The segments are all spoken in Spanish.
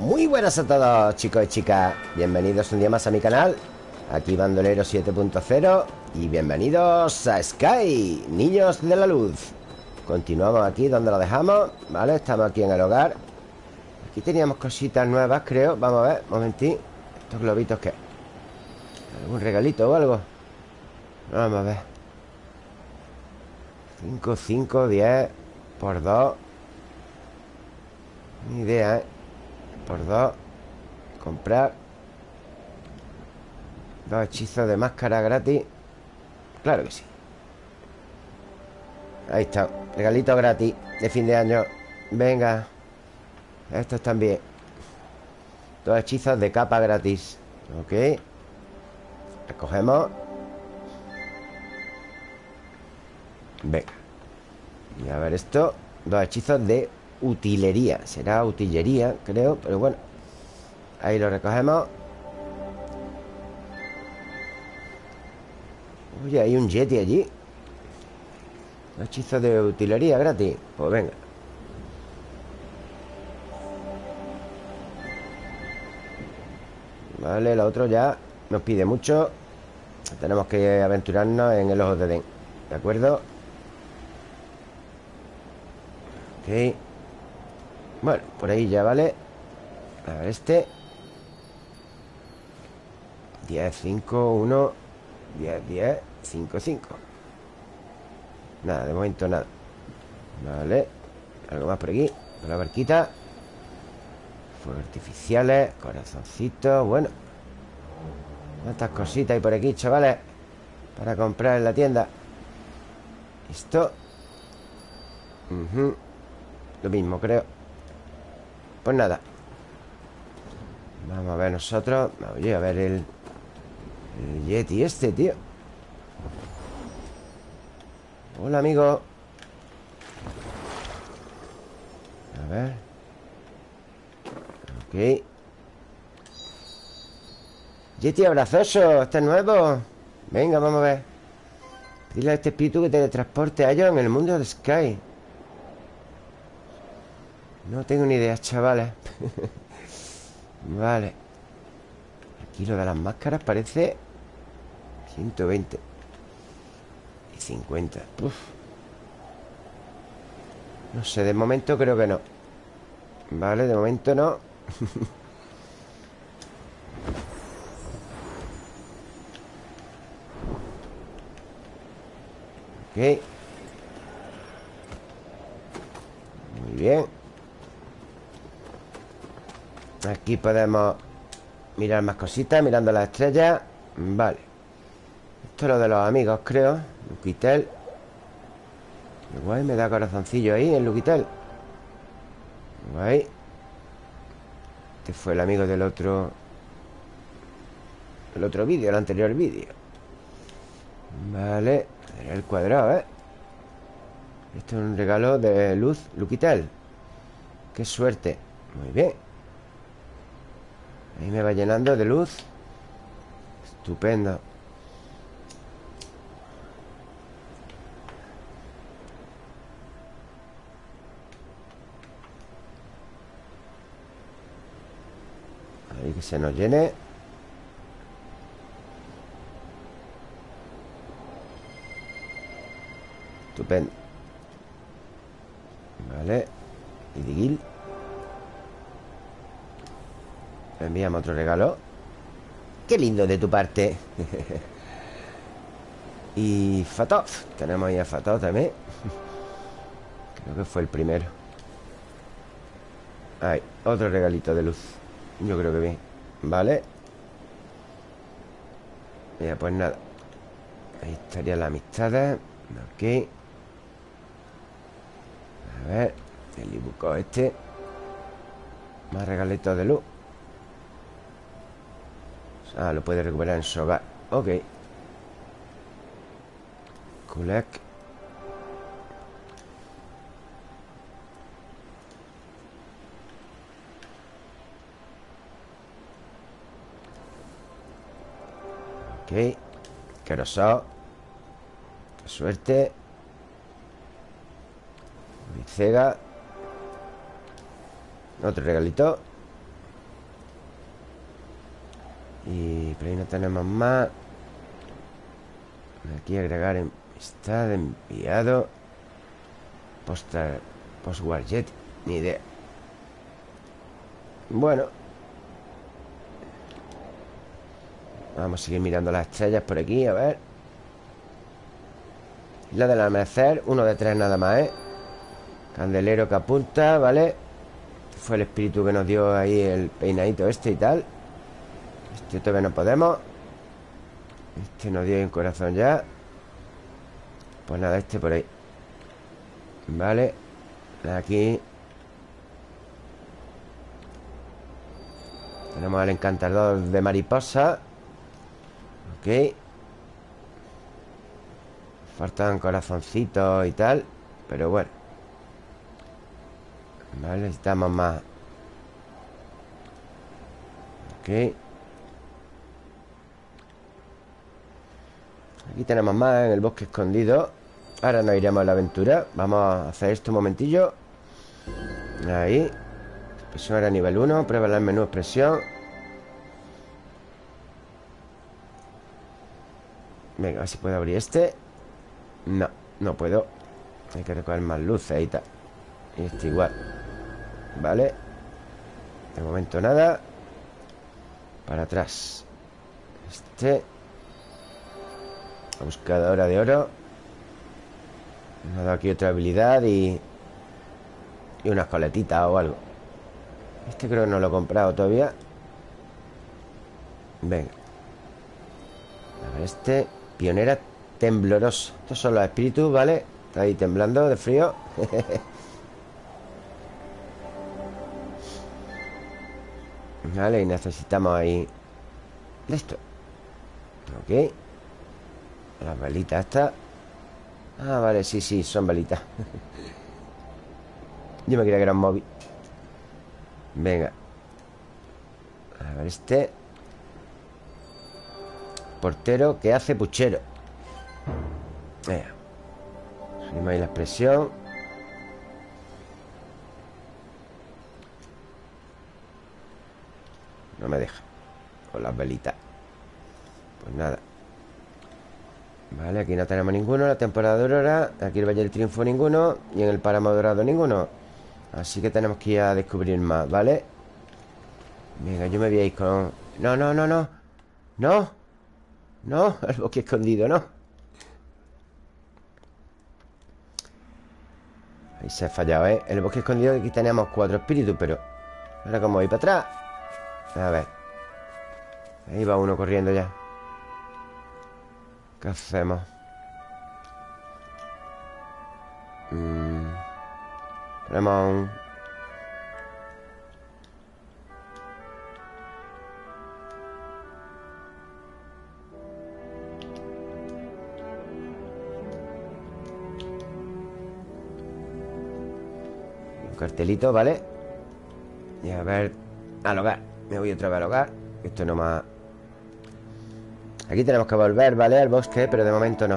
Muy buenas a todos chicos y chicas. Bienvenidos un día más a mi canal Aquí Bandolero 7.0 Y bienvenidos a Sky Niños de la Luz. Continuamos aquí donde lo dejamos Vale, estamos aquí en el hogar. Aquí teníamos cositas nuevas creo. Vamos a ver, un momentín. Estos globitos que ¿Algún regalito o algo? Vamos a ver. 5, 5, 10 Por 2 Ni idea, ¿eh? Por dos Comprar Dos hechizos de máscara gratis. Claro que sí. Ahí está Regalito gratis de fin de año. Venga Estos también. Dos hechizos de capa gratis. Ok. Recogemos. Venga. Y a ver esto Dos hechizos de utilería Será utillería, creo Pero bueno Ahí lo recogemos. Oye, hay un Yeti allí. Un hechizo de utilería gratis. Pues venga. Vale, lo otro ya nos pide mucho. Tenemos que aventurarnos en el ojo de Den ¿De acuerdo? Ok bueno, por ahí ya vale A ver este. 10, 5, 1 10, 10, 5, 5 Nada, de momento nada. Vale. Algo más por aquí. La barquita. Fuegos artificiales Corazoncitos Bueno. ¿Cuántas cositas hay por aquí, chavales? Para comprar en la tienda. Esto. Lo mismo, creo pues nada. Vamos a ver nosotros. Oye, a ver el... El Yeti este, tío. Hola, amigo. A ver. Ok. Yeti abrazoso. Este es nuevo Venga, vamos a ver. Dile a este espíritu que te transporte a ellos en el mundo de Sky no tengo ni idea, chavales. Vale. Aquí lo de las máscaras parece 120 Y 50 No sé, de momento creo que no. Vale, de momento no. Ok. Muy bien Aquí podemos mirar más cositas Mirando las estrellas. Vale. Esto es lo de los amigos, creo. Luquitel. Guay, me da corazoncillo ahí en Luquitel. Guay. Este fue el amigo del otro El otro vídeo, el anterior vídeo. Vale. El cuadrado, ¿eh? Esto es un regalo de luz Luquitel. Qué suerte. Muy bien Ahí me va llenando de luz. Estupendo. Ahí que se nos llene. Estupendo. Vale. Y Digil enviamos otro regalo. Qué lindo de tu parte. Y Fatov Tenemos ahí a Fatov también. Creo que fue el primero. Ahí, otro regalito de luz. Yo creo que bien. Vale. Ya, pues nada. Ahí estaría la amistad. Ok. A ver El ibuco este. Más regalitos de luz Ah, lo puede recuperar en su hogar Ok. Kulek Ok. Querosao Qué suerte. Cega Otro regalito Y por ahí no tenemos más. Aquí agregar Está enviado. Postar Postwar Jet Ni idea. Bueno. Vamos a seguir mirando las estrellas por aquí A ver. La del amanecer Uno de tres nada más, ¿eh? Candelero que apunta, ¿vale? Fue el espíritu que nos dio ahí El peinadito este y tal Este todavía no podemos. Este nos dio un corazón ya. Pues nada, este por ahí. Vale. Aquí. Tenemos el encantador de mariposa. Ok. Faltan corazoncitos y tal Pero bueno. Vale, necesitamos más. Ok Aquí tenemos más en el bosque escondido. Ahora nos iremos a la aventura. Vamos a hacer esto un momentillo. Ahí. Expresión era nivel 1 Prueba el menú expresión. Venga, a ver si puedo abrir este. No, no puedo. Hay que recoger más luces y tal. Y este igual. Vale. De momento nada. Para atrás. Este La buscadora de oro. Me ha dado aquí otra habilidad y Y unas coletitas o algo. Este creo que no lo he comprado todavía. Venga. A ver este Pionera tembloroso Estos son los espíritus, ¿vale? Está ahí temblando de frío. Vale, y necesitamos ahí Esto. Ok Las velitas estas. Ah, vale, sí, sí, son velitas. Yo me creía que era un móvil. Venga. A ver este. Portero que hace puchero. Venga. Subimos ahí la expresión. No me deja Con las velitas. Pues nada Vale, aquí no tenemos ninguno La temporada de aurora Aquí el Valle del Triunfo ninguno Y en el Páramo Dorado ninguno. Así que tenemos que ir a descubrir más, ¿vale? Venga, yo me voy a ir con... No, no, no, no. No. No, el bosque escondido, no. Ahí se ha fallado, ¿eh? El bosque escondido aquí tenemos cuatro espíritus Pero ahora como voy para atrás. A ver. Ahí va uno corriendo ya ¿Qué hacemos? Mm. Ponemos un... Un cartelito, ¿vale? Y a ver Al hogar Me voy otra vez al hogar Esto no más Aquí tenemos que volver, ¿vale? Al bosque, pero de momento no.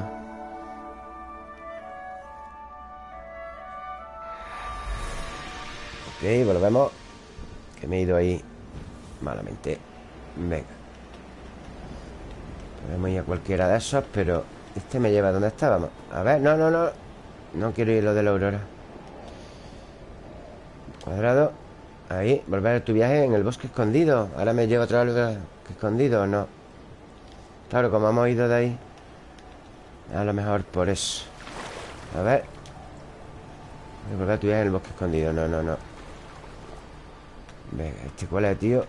Ok, volvemos. Que me he ido ahí Malamente. Venga. Podemos ir a cualquiera de esos, pero Este me lleva a donde estábamos. A ver, no, no, no. No quiero ir lo de la aurora. Cuadrado. Ahí, volver a tu viaje en el bosque escondido. Ahora me llevo otra vez escondido ¿o no? Claro, como hemos ido de ahí A lo mejor por eso. A ver. Volver a tu viaje en el bosque escondido. No, no, no. Venga, ¿este cuál es, tío?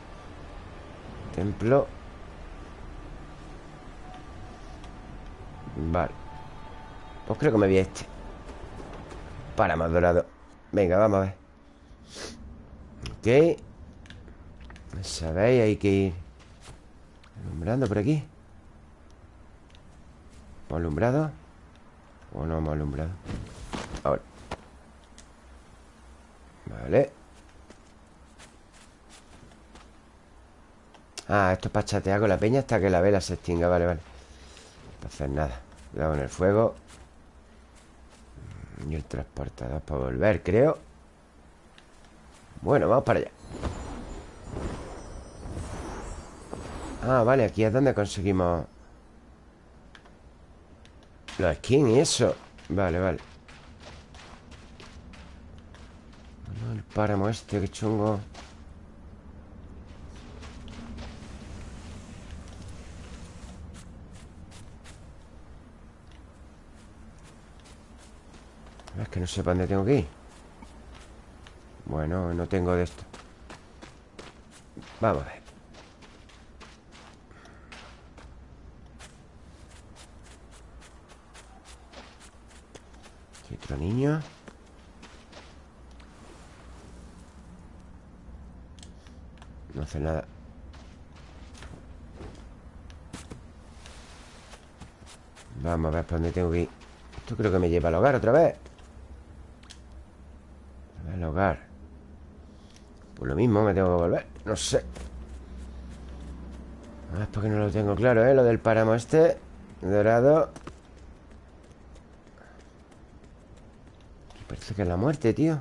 Templo. Vale. Pues creo que me vi este. Para más dorado. Venga, vamos a ver. Ok. ¿Sabéis? Hay que ir Alumbrando por aquí ¿Hemos alumbrado? ¿O no hemos alumbrado? Ahora. Vale. Ah, esto es para chatear con la peña hasta que la vela se extinga. Vale, vale. Entonces nada. Cuidado con el fuego. Y el transportador para volver, creo. Bueno, vamos para allá. Ah, vale, aquí es donde conseguimos Los skins y eso. Vale, vale. El páramo este, qué chungo. Es que no sé para dónde tengo que ir. Bueno, no tengo de esto. Vamos a ver Aquí otro niño No hace nada. Vamos a ver para dónde tengo que ir. Esto creo que me lleva al hogar otra vez. Al hogar. Por lo mismo me tengo que volver. No sé. Es porque no lo tengo claro, ¿eh? Lo del páramo este Dorado Que es la muerte, tío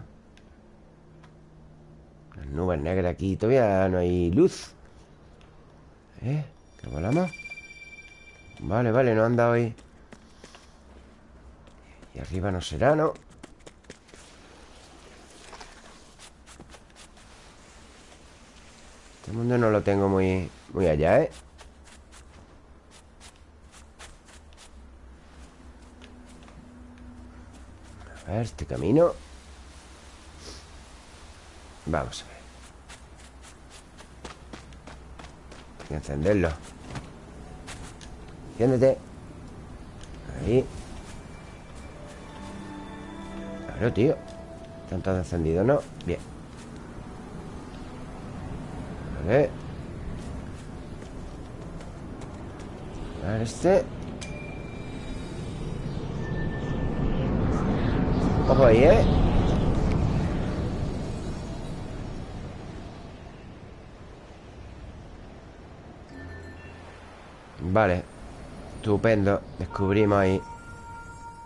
Las nubes negras aquí Todavía no hay luz ¿Eh? ¿Que volamos? Vale, vale, no han dado ahí Y arriba no será, ¿no? Este mundo no lo tengo muy, muy allá, ¿eh? Este camino. Vamos a ver. Encenderlo. Enciéndete. Ahí. Claro, tío. Están todos ¿no? Bien. Vale. A ver este Ojo ahí, ¿eh? Vale. Estupendo. Descubrimos ahí.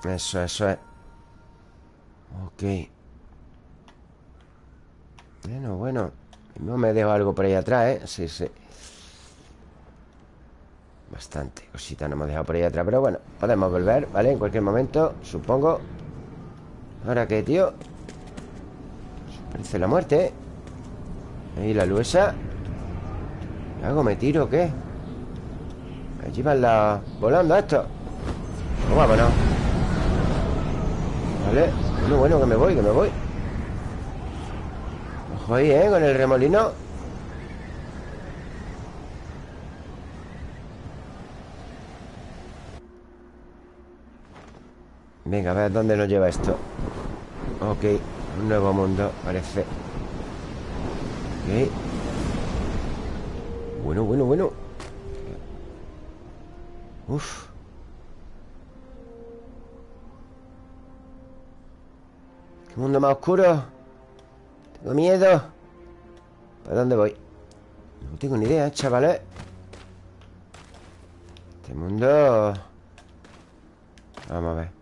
Eso, eso es. Ok. Bueno, bueno. No me dejo algo por ahí atrás, ¿eh? Sí, sí. Bastante cosita nos hemos dejado por ahí atrás Pero bueno, podemos volver, ¿vale? En cualquier momento, supongo ¿Ahora qué, tío? Parece la muerte, ¿eh? Ahí la luesa ¿Qué hago? ¿Me tiro o qué? Allí van la... Volando esto pues vámonos Vale Bueno, bueno, que me voy, que me voy Ojo ahí, ¿eh? Con el remolino Venga, a ver dónde nos lleva esto Ok, un nuevo mundo, parece. Ok. Bueno, bueno, bueno. Uf. Qué mundo más oscuro. Tengo miedo. ¿Para dónde voy? No tengo ni idea, chavales Este mundo. Vamos a ver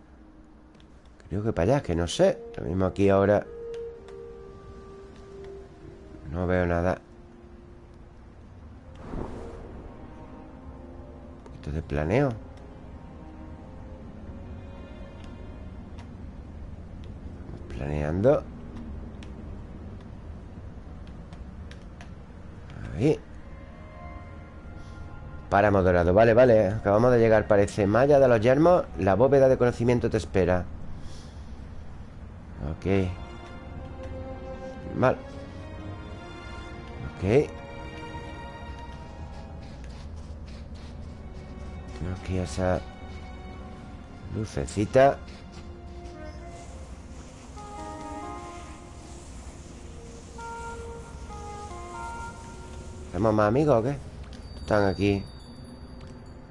Creo que para allá, que no sé. Lo mismo aquí ahora No veo nada. Un poquito de planeo. Planeando. Ahí. Páramo dorado, vale, vale. Acabamos de llegar, parece. Malla de los yermos La bóveda de conocimiento te espera Ok. Mal. Ok. Aquí esa Lucecita. ¿Hacemos más amigos o qué? Están aquí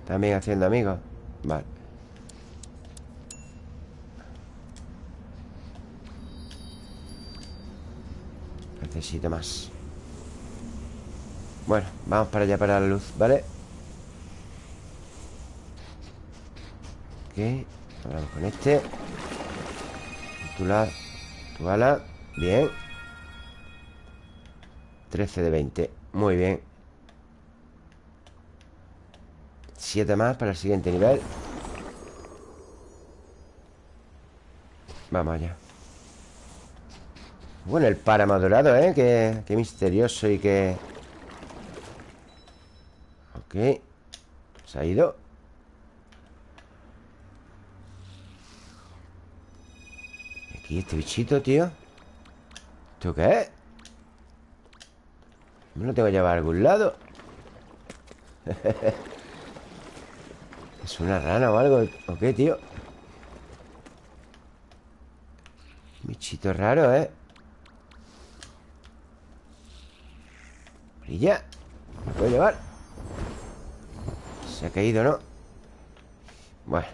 También haciendo amigos Vale Necesito más Bueno, vamos para allá para la luz, ¿vale? Ok Vamos con este. Tu lado Tu ala Bien. 13 de 20 Muy bien. Siete más para el siguiente nivel. Vamos allá Bueno, el páramo dorado, ¿eh? Qué, qué misterioso y qué... Ok Se ha ido Aquí este bichito, tío ¿Esto qué es? ¿Me lo tengo que llevar a algún lado? ¿Es una rana o algo? ¿O qué, tío? Bichito raro, ¿eh? Brilla ¿Me puedo llevar? Se ha caído, ¿no? Bueno.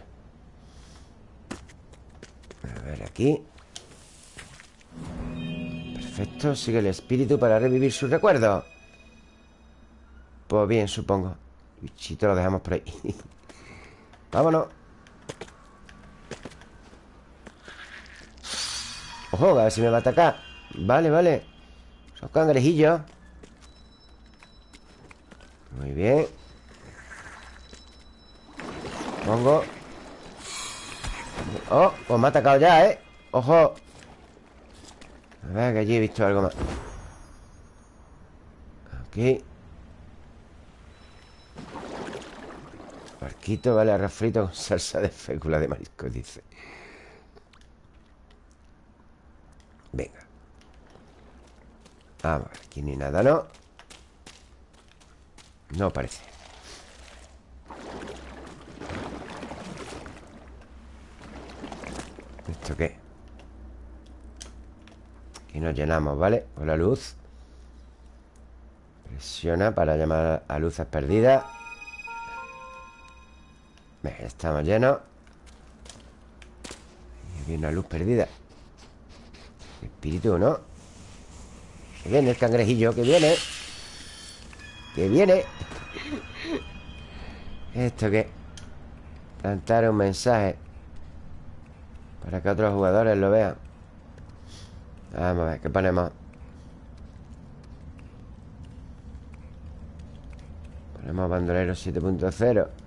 A ver, aquí. Perfecto, sigue el espíritu para revivir sus recuerdos Pues bien, supongo. Bichito lo dejamos por ahí. Vámonos. Ojo, a ver si me va a atacar. Vale, vale. Son cangrejillos Muy bien. Pongo. Oh, pues me ha atacado ya, ¿eh? Ojo. A ver, que allí he visto algo más. Aquí. Barquito, vale, arroz frito con salsa de fécula de marisco, dice. Venga. Vamos aquí ni nada, ¿no? No parece ¿Esto qué? Aquí nos llenamos, ¿vale? Con la luz Presiona para llamar a luces perdidas estamos llenos Y aquí una luz perdida Espíritu, ¿no? Que viene el cangrejillo, que viene Que viene ¿Esto qué? Plantar un mensaje Para que otros jugadores lo vean Vamos a ver, ¿qué ponemos? Ponemos bandolero 7.0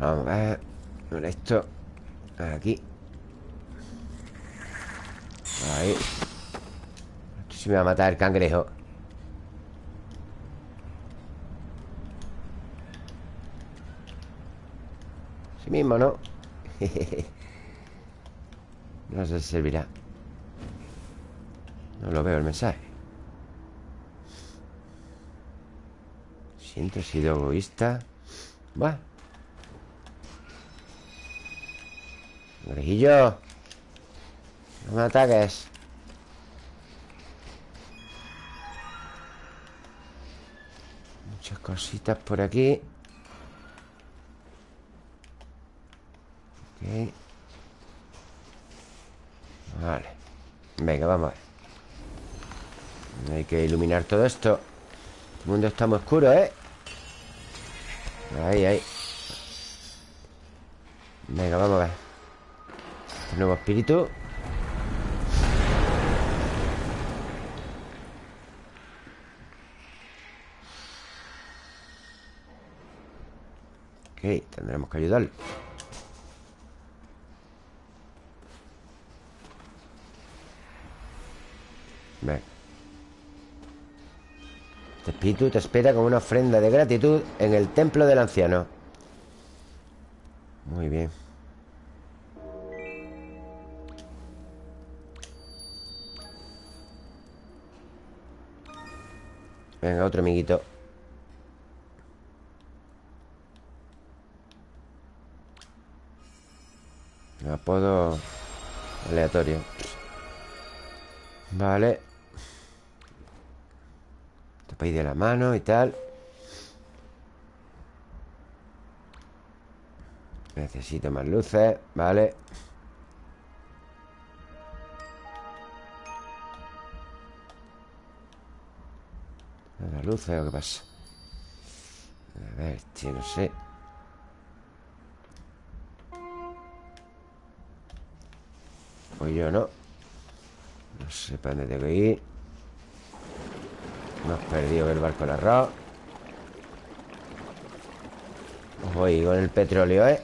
Vamos a ver. Esto. Aquí. Ahí. Esto sí me va a matar el cangrejo. Sí mismo, ¿no? no si servirá. No lo veo el mensaje. Siento, he sido egoísta. Bueno Orejillo No me ataques. Muchas cositas por aquí. Ok. Vale. Venga, vamos a ver. Hay que iluminar todo esto. El mundo está muy oscuro, ¿eh? Ahí, ahí. Venga, vamos a ver nuevo espíritu. Ok, tendremos que ayudarle Ven Este espíritu te espera con una ofrenda de gratitud En el templo del anciano. Muy bien Venga, otro amiguito. Apodo aleatorio. Vale. Tapáis de la mano y tal. Necesito más luces Vale luces o qué pasa? A ver, tío, no sé. Pues yo no. No sé para dónde tengo que ir. Hemos perdido el barco del arroz. Ahí con el petróleo, ¿eh?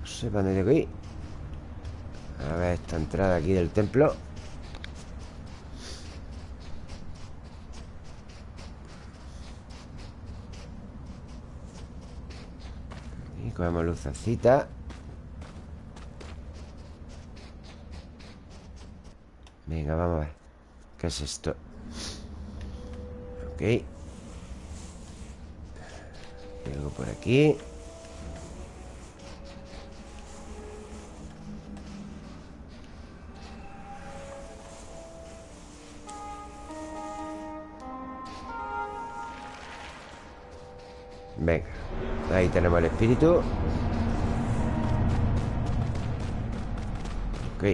No sé para dónde tengo que ir. A ver esta entrada aquí del templo Y cogemos lucecita. Venga, vamos a ver. ¿Qué es esto? Ok. Algo por aquí. Venga Ahí tenemos el espíritu. Ok.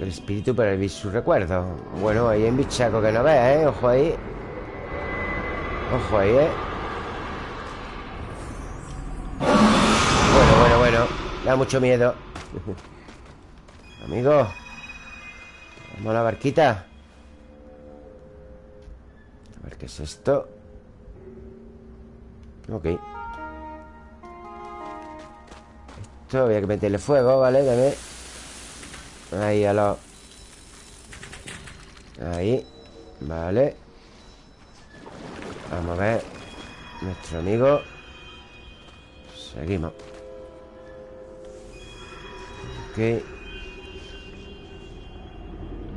El espíritu para vivir su recuerdo. Bueno, ahí hay un bichaco que no ve, ¿eh? Ojo ahí. Ojo ahí, ¿eh? Bueno, bueno, bueno. Da mucho miedo. Amigo Vamos a la barquita. A ver qué es esto Ok. Esto había que meterle fuego, ¿vale? Dame. Ahí a los Ahí. Vale. Vamos a ver. Nuestro amigo. Seguimos. Ok.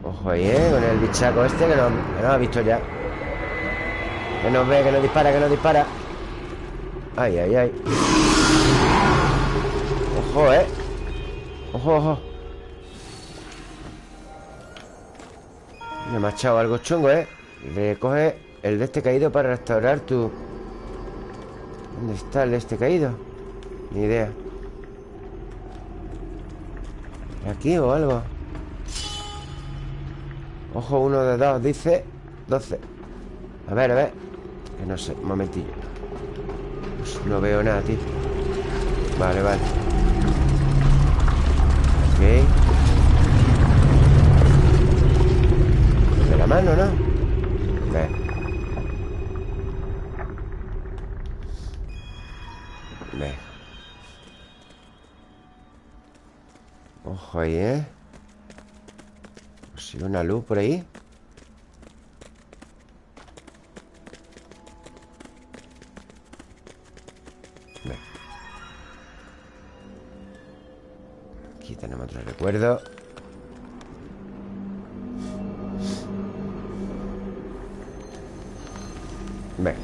Ojo ahí, ¿eh? Con el bichaco este que nos, que ha visto ya. Que nos ve, que nos dispara, que nos dispara Ay, ay, ay Ojo, ¿eh? Ojo, ojo Me ha echado algo chungo, ¿eh? Le coge el de este caído para restaurar tu... ¿Dónde está el de este caído? Ni idea ¿Aquí o algo? Ojo, uno de dos, dice 12 A ver, a ver Que no sé, un momentillo no veo nada, tío. Vale, vale. Ok. De la mano, ¿no? Ve Ve Ojo ahí, ¿eh? Si una luz por ahí acuerdo. Venga.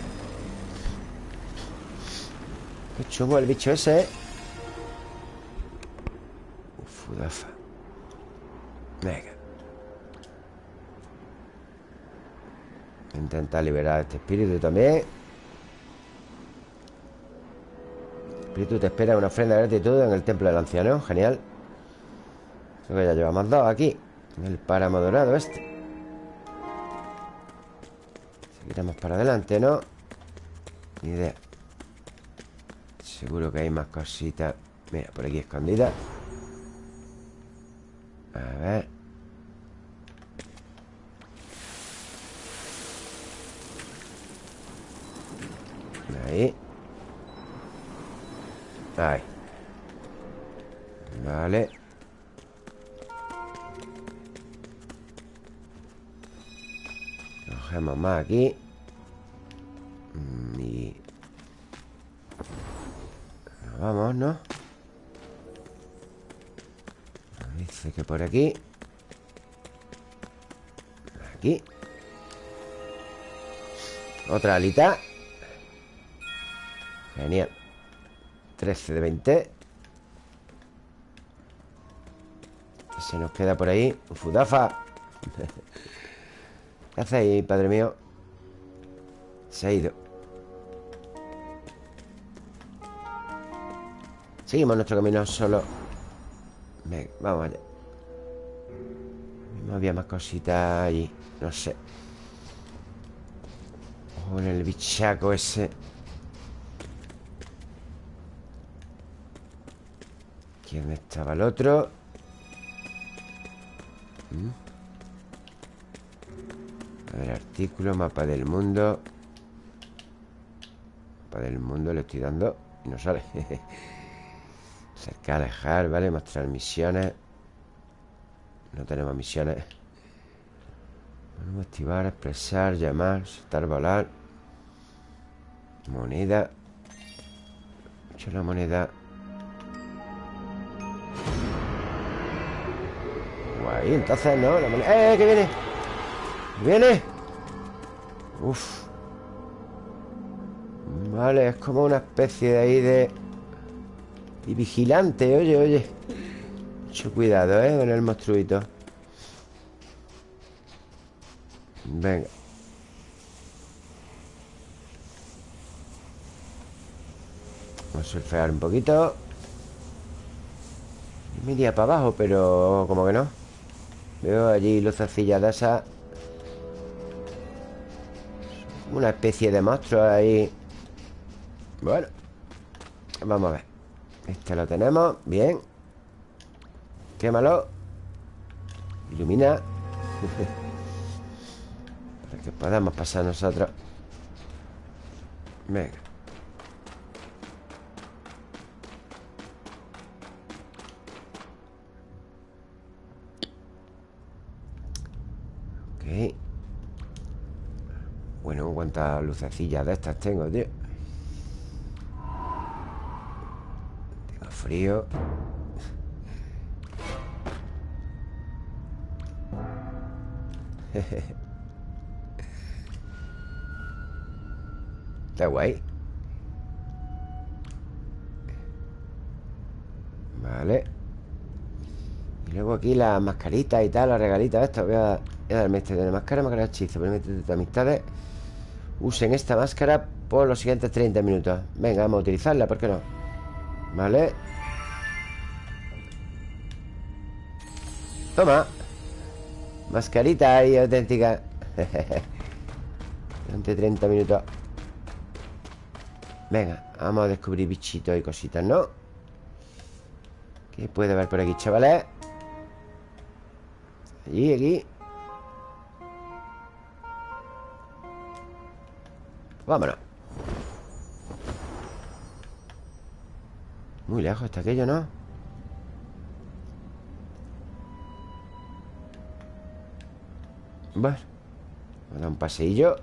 Qué chungo el bicho ese, ¿eh? Fudafa Venga. Intenta liberar a este espíritu también. Espíritu te espera una ofrenda de gratitud en el templo del anciano. Genial Creo que ya llevamos dos aquí El páramo dorado este. Seguiremos para adelante, ¿no? Ni idea. Seguro que hay más cositas. Mira, por aquí escondida A ver. Ahí. Ahí. Vale Cogemos más aquí. Mm, Y... Vamos, ¿no? Dice que por aquí. Aquí. Otra alita. Genial. 13 de 20 ¿Qué se nos queda por ahí? Fudafa ¿Qué hacéis, padre mío? Se ha ido Seguimos nuestro camino solo Venga, vamos allá No había más cositas allí No sé en el bichaco ese ¿Quién estaba el otro? ¿Mm? A ver, artículo, mapa del mundo. Mapa del mundo le estoy dando Y no sale. Cercar, alejar, ¿vale? Mostrar misiones. No tenemos misiones. Podemos activar, expresar, llamar Saltar, volar. Moneda. Mucho la moneda. Guay, entonces no la moneda... ¡Eh, que viene! ¿Viene? Uf. Vale, es como una especie de ahí de... Y vigilante, oye, oye. Mucho cuidado, ¿eh? Con el monstruito. Venga. Vamos a surfear un poquito. Me iría para abajo, pero como que no. Veo allí lucecillas de esas Una especie de monstruo ahí. Bueno Vamos a ver. Este lo tenemos, bien. Quémalo. Ilumina. Para que podamos pasar nosotros. Venga. Ok Bueno, cuántas lucecillas de estas tengo, tío. Tengo frío. Está guay. Vale. Y luego aquí las mascaritas y tal Las regalitas esto Voy a, voy a darme este de la máscara Máscara de hechizo. Permite de amistades Usen esta máscara por los siguientes 30 minutos Venga, vamos a utilizarla ¿Por qué no? Vale Toma Mascarita ahí auténtica Durante 30 minutos Venga, vamos a descubrir bichitos y cositas, ¿no? ¿Qué puede haber por aquí, chavales? Allí, aquí Vámonos Muy lejos está aquello, ¿no? Bueno Vamos a dar un paseillo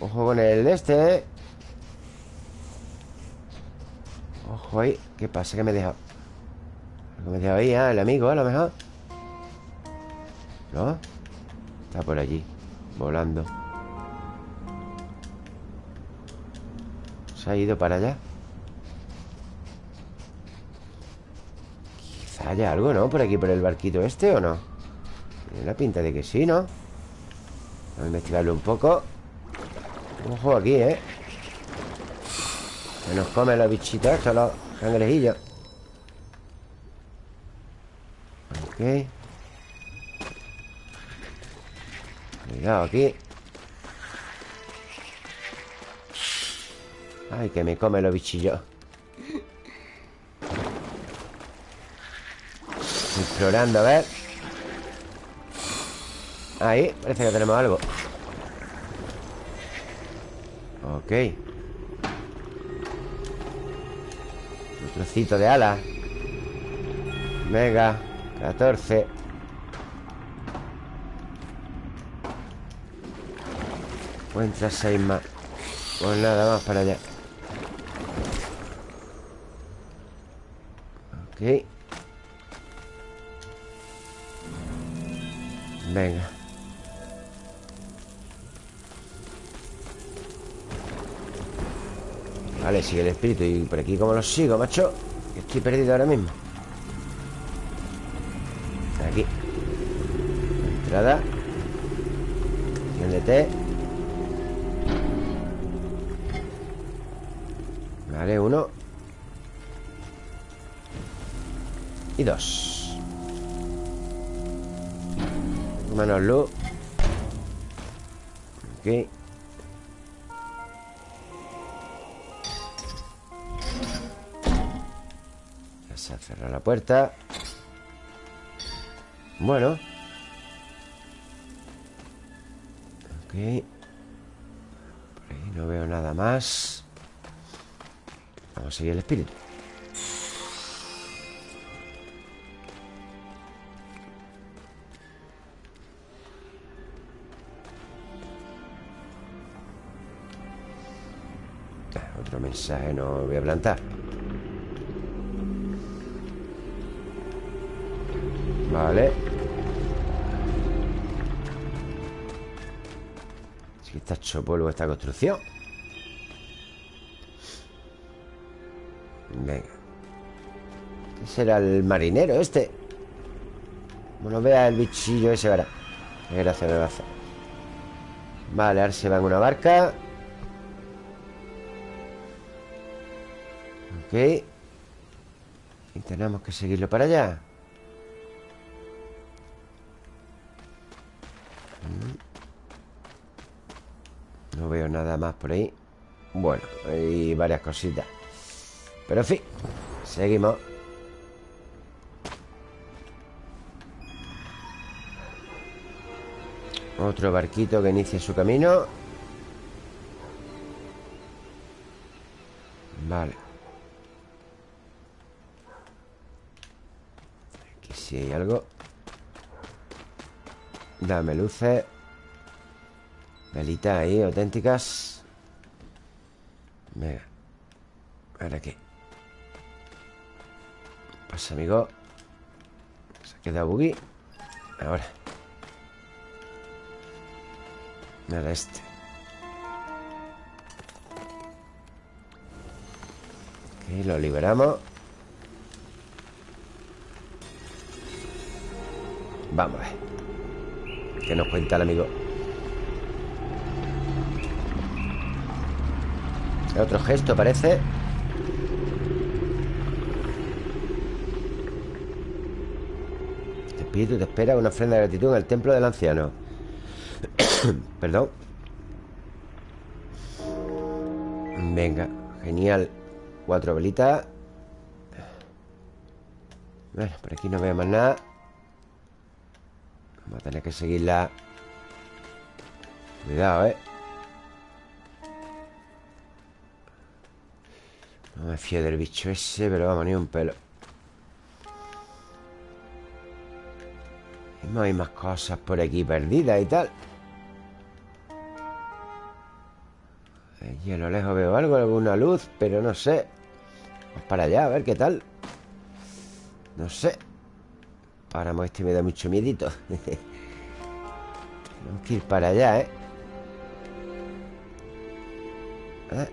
Ojo con el de este, ¿eh? Ojo ahí ¿Qué pasa? ¿Qué me he dejado? ¿Qué me he dejado ahí? ¿eh? El amigo, a lo mejor ¿No? Está por allí Volando Se ha ido para allá Quizá haya algo, ¿no? Por aquí, por el barquito este, ¿o no? Tiene la pinta de que sí, ¿no? Vamos a investigarlo un poco Ojo aquí, ¿eh? Que nos comen los bichitos estos, los cangrejillos Ok Cuidado aquí Ay, que me come los bichillos. Explorando, a ver. Ahí, parece que tenemos algo. Ok. Un trocito de ala. Venga 14 Encuentra seis más. Pues nada, más para allá Ok. Venga. Vale, sigue el espíritu Y por aquí como lo sigo, macho Estoy perdido ahora mismo. Aquí. Entrada. De Vale, uno Y dos. Menos luz Ok. Ya se ha cerrado la puerta. Bueno. Ok. Por ahí no veo nada más. Vamos a seguir el espíritu mensaje no voy a plantar Vale. Si está hecho polvo esta construcción. Venga. ¿Qué será el marinero este? Bueno, vea el bichillo ese, verá. Qué gracia me va a hacer. Vale, ahora se va en una barca Ok. Y tenemos que seguirlo para allá. Mm. No veo nada más por ahí. Bueno, hay varias cositas. Pero en fin Seguimos. Otro barquito que inicia su camino algo. Dame luces. Velitas ahí, auténticas. Venga. ¿Ahora qué? Pasa, amigo. Se ha quedado buggy. Ahora. Nada, este. Ok, lo liberamos Vamos a ver. ¿Qué nos cuenta el amigo? Otro gesto parece. El espíritu te espera una ofrenda de gratitud en el templo del anciano. Perdón. Venga, genial. Cuatro velitas. Bueno, por aquí no veo más nada a tener que seguirla. Cuidado, ¿eh? No me fío del bicho ese Pero vamos, ni un pelo. Y no hay más cosas por aquí perdidas y tal. Allí a lo lejos veo algo, alguna luz Pero no sé. Vamos para allá, a ver qué tal. No sé. Páramo este me da mucho miedito Tenemos que ir para allá, ¿eh? ¿eh?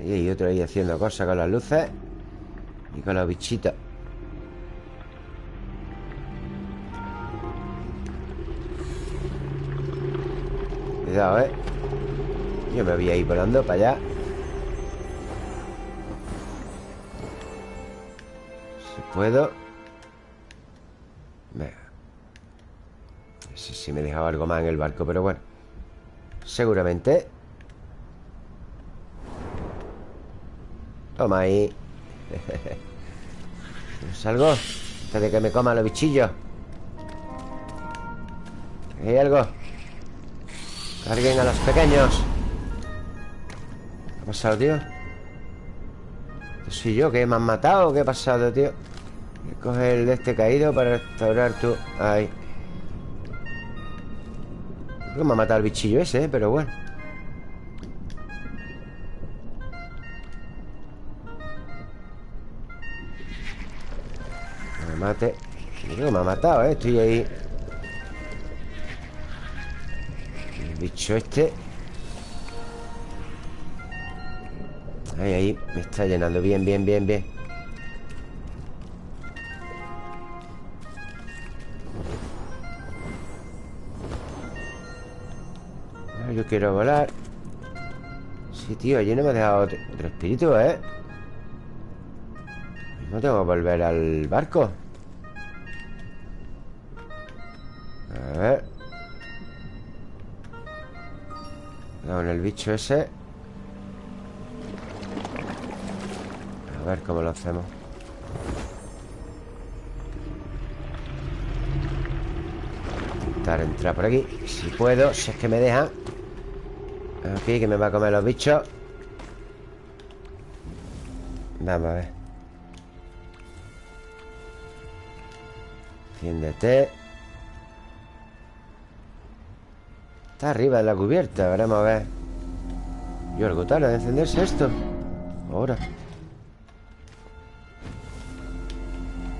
Y hay otro ahí haciendo cosas con las luces Y con los bichitos Cuidado, ¿eh? Yo me voy a ir volando para allá Si puedo si me dejaba algo más en el barco Pero bueno Seguramente Toma ahí ¿Salgo? Antes de que me coman los bichillos ¿Hay algo? Carguen a los pequeños ¿Qué ha pasado, tío? ¿Soy yo que me han matado? ¿Qué ha pasado, tío? Coger el de este caído para restaurar tu... Ahí Creo que me ha matado el bichillo ese, ¿eh? pero bueno. Me mate. Creo que me ha matado, ¿eh? Estoy ahí. El bicho este. Ahí, ahí. Me está llenando. Bien, bien, bien, bien Quiero volar. Sí, tío, allí no me ha dejado otro, espíritu, ¿eh? No tengo que volver al barco. A ver. Con el bicho ese. A ver cómo lo hacemos. Intentar entrar por aquí Si puedo, si es que me dejan. Aquí, que me va a comer los bichos. Vamos a ver. Enciéndete. Está arriba de la cubierta Veremos a ver. Yo algo tarde de encenderse esto. Ahora.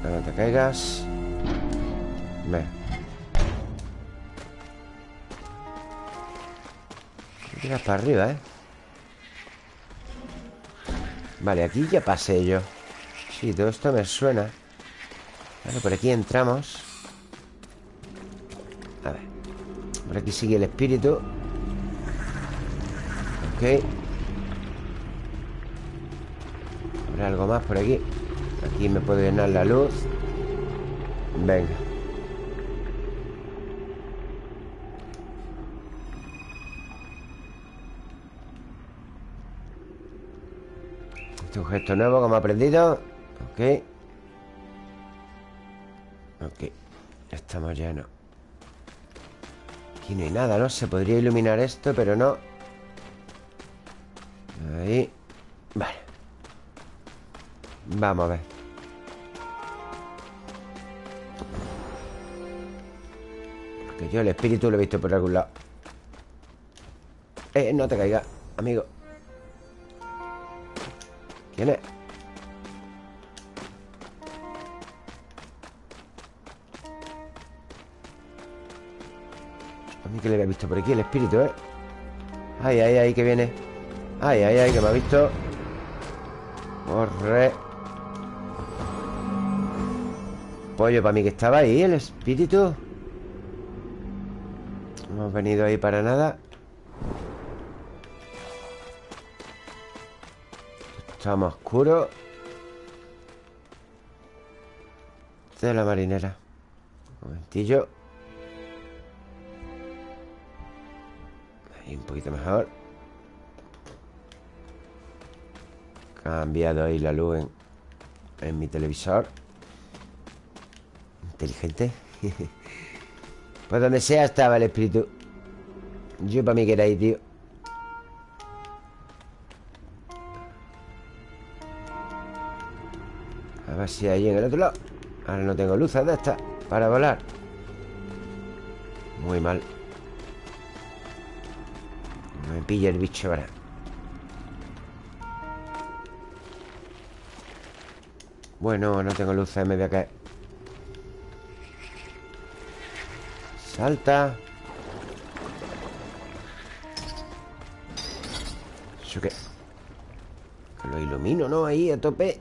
No te caigas. Ve Para arriba, ¿eh? Vale, aquí ya pasé yo. Sí, todo esto me suena. Vale, por aquí entramos. A ver. Por aquí sigue el espíritu. Ok. ¿Habrá algo más por aquí? Aquí me puedo llenar la luz. Venga Este es un gesto nuevo como he aprendido. Ok. Ok. Estamos llenos Aquí no hay nada, ¿no? Se podría iluminar esto, pero no. Ahí. Vale. Vamos a ver. Porque yo el espíritu lo he visto por algún lado. Eh, no te caigas, amigo ¿Quién es? A mí que le había visto por aquí el espíritu, ¿eh? Ay, ay, ay, que viene. Ay, ay, ay, que me ha visto. Corre. Pollo, para mí que estaba ahí el espíritu. No hemos venido ahí para nada Estamos oscuro De la marinera. Un momentillo. Ahí un poquito mejor. Cambiado ahí la luz en, en mi televisor. Inteligente. Pues donde sea estaba el espíritu. Yo para mí que era ahí, tío A ver si hay en el otro lado. Ahora no tengo luces de estas Para volar. Muy mal. Me pilla el bicho ahora. Bueno, no tengo luces Me voy a caer. Salta. ¿Eso? Que lo ilumino, ¿no? Ahí a tope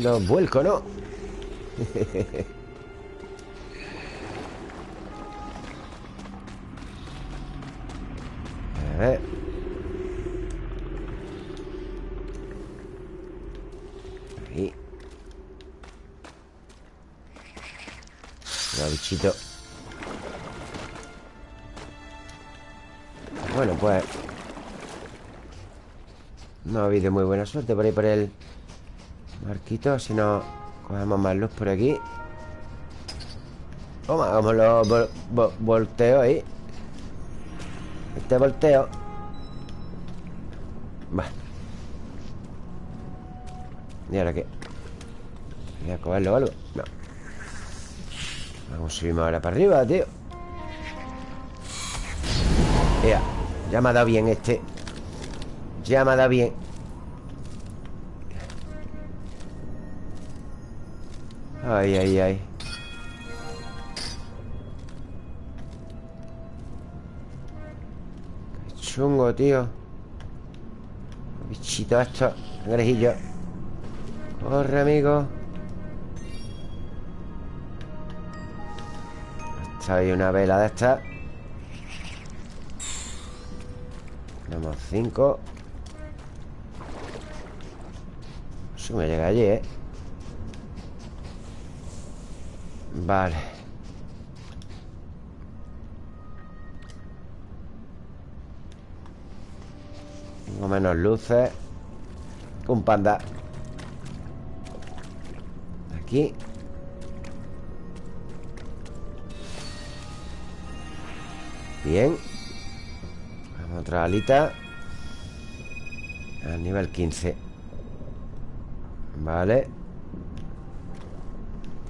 los vuelco, ¿no? a ver. Ahí. Los bichito. Bueno, pues. No ha habido muy buena suerte por ahí por el Marquito, si no Cogemos más luz por aquí. Toma, como lo vol vol volteo ahí. Este volteo. Va. ¿Y ahora qué? ¿Voy a cogerlo o algo? No. Vamos, subimos ahora para arriba, tío. Ya, ya me ha dado bien este. Ya me ha dado bien Ay, ay, ay. Qué chungo, tío. Bichito esto Cangrejillo Corre, amigo. Está ahí una vela de estas Tenemos cinco. Eso me llega allí, ¿eh? Vale. Tengo menos luces. Un panda. Aquí. Bien. Otra alita. Al nivel 15 Vale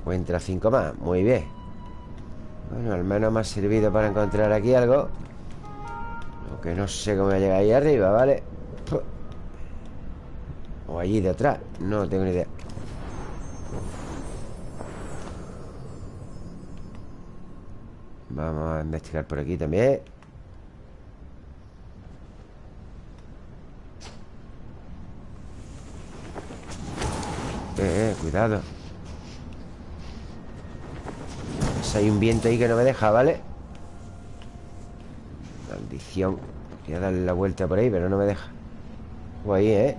Encuentra 5 más. Muy bien. Bueno, al menos me ha servido para encontrar aquí algo. Lo que no sé cómo llega ahí arriba, ¿vale? O allí detrás No tengo ni idea. Vamos a investigar por aquí también. Eh, eh, cuidado pues Hay un viento ahí que no me deja, ¿vale? Maldición Voy a darle la vuelta por ahí, pero no me deja O ahí, ¿eh?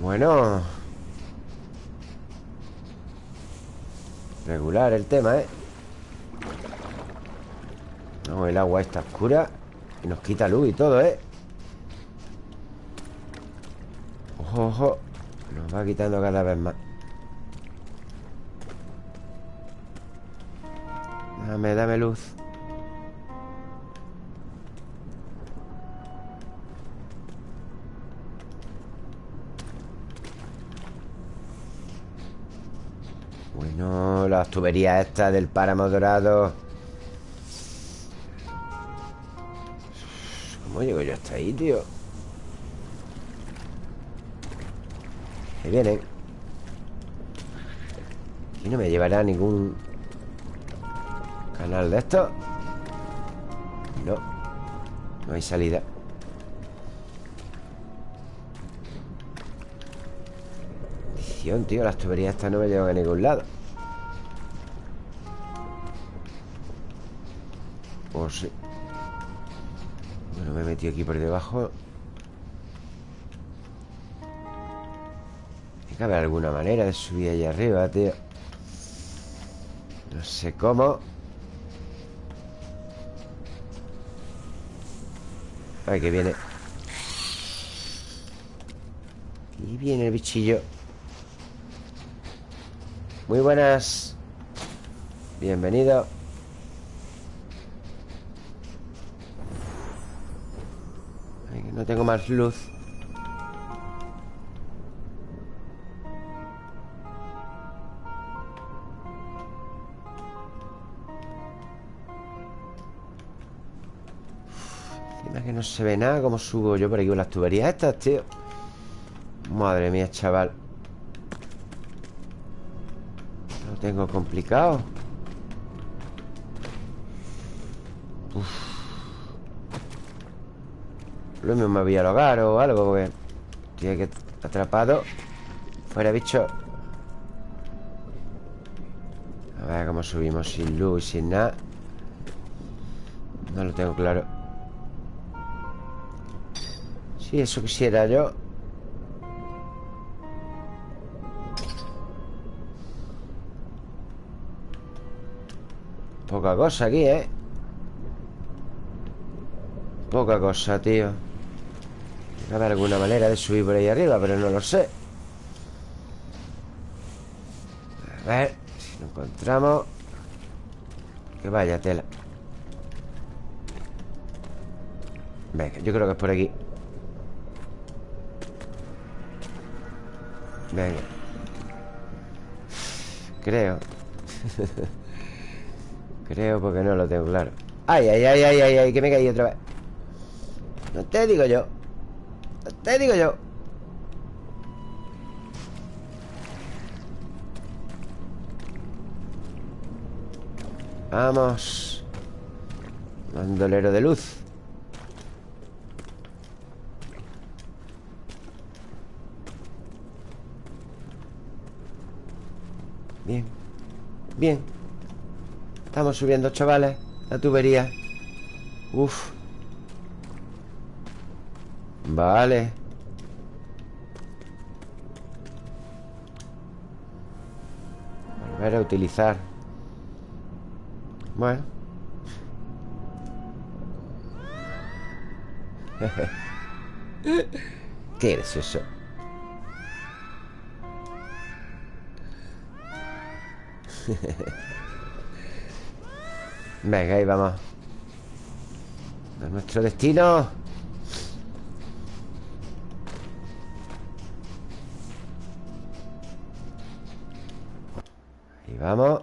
Bueno Regular el tema, ¿eh? No, el agua está oscura Y nos quita luz y todo, ¿eh? Ojo, ojo Nos va quitando cada vez más Dame, dame luz. Bueno, las tuberías estas del páramo dorado. ¿Cómo llego yo hasta ahí, tío? Ahí vienen Aquí no me llevará ningún De esto. No. No hay salida. Maldición, tío Las tuberías estas no me llevan a ningún lado. Oh, sí Bueno, me he metido aquí por debajo. Tiene que haber alguna manera de subir allá arriba, tío. No sé cómo Ay, que viene. Y viene el bichillo. Muy buenas. Bienvenido. Ay, que no tengo más luz se ve nada ¿Cómo subo yo por aquí con las tuberías estas, tío? Madre mía, chaval. Lo tengo complicado. Uf. Lo mismo me voy al hogar o algo Porque estoy aquí atrapado. Fuera, bicho. A ver cómo subimos Sin luz y sin nada. No lo tengo claro Si eso quisiera yo. Poca cosa aquí, ¿eh? Poca cosa, tío. Que haber alguna manera de subir por ahí arriba Pero no lo sé. A ver Si lo encontramos. Que vaya tela. Venga, yo creo que es por aquí Venga. Creo. Creo porque no lo tengo claro. Ay, ay, ay, ay, ay, ay Que me caí otra vez. No te digo yo. No te digo yo. Vamos. Bandolero de luz Bien Bien. Estamos subiendo, chavales. La tubería. Uf. Vale. Volver a utilizar. Bueno. Qué gracioso Venga, ahí vamos. A nuestro destino. Ahí vamos.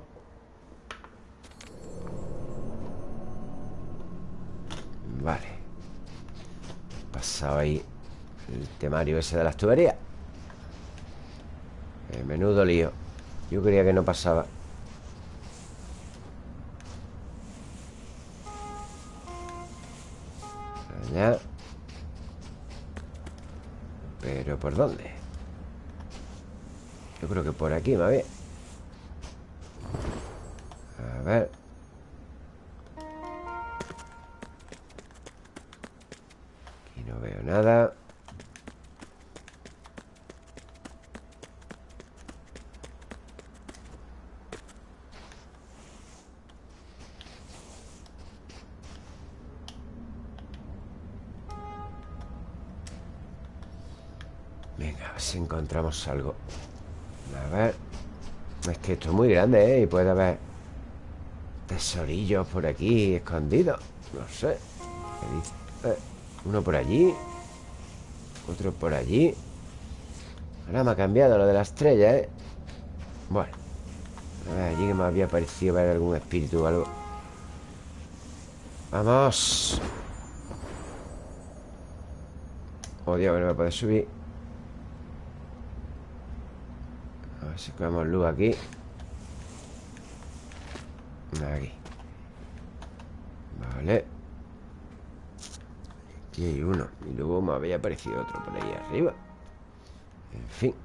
Vale. Pasado ahí El temario ese de las tuberías El menudo lío. Yo creía que no pasaba aquí, más bien A ver. Nada. Venga, a ver si encontramos algo ver Es que esto es muy grande, ¿eh? Y puede haber Tesorillos por aquí escondidos No sé. Eh, uno por allí otro por allí Ahora me ha cambiado lo de la estrella, ¿eh? Bueno A ver, allí que me había parecido ver algún espíritu o algo ¡Vamos! Oh, Dios, no me puede subir A ver si cogemos luz aquí. Aquí. Vale. Aquí hay uno. Y luego me había aparecido otro por ahí arriba. En fin.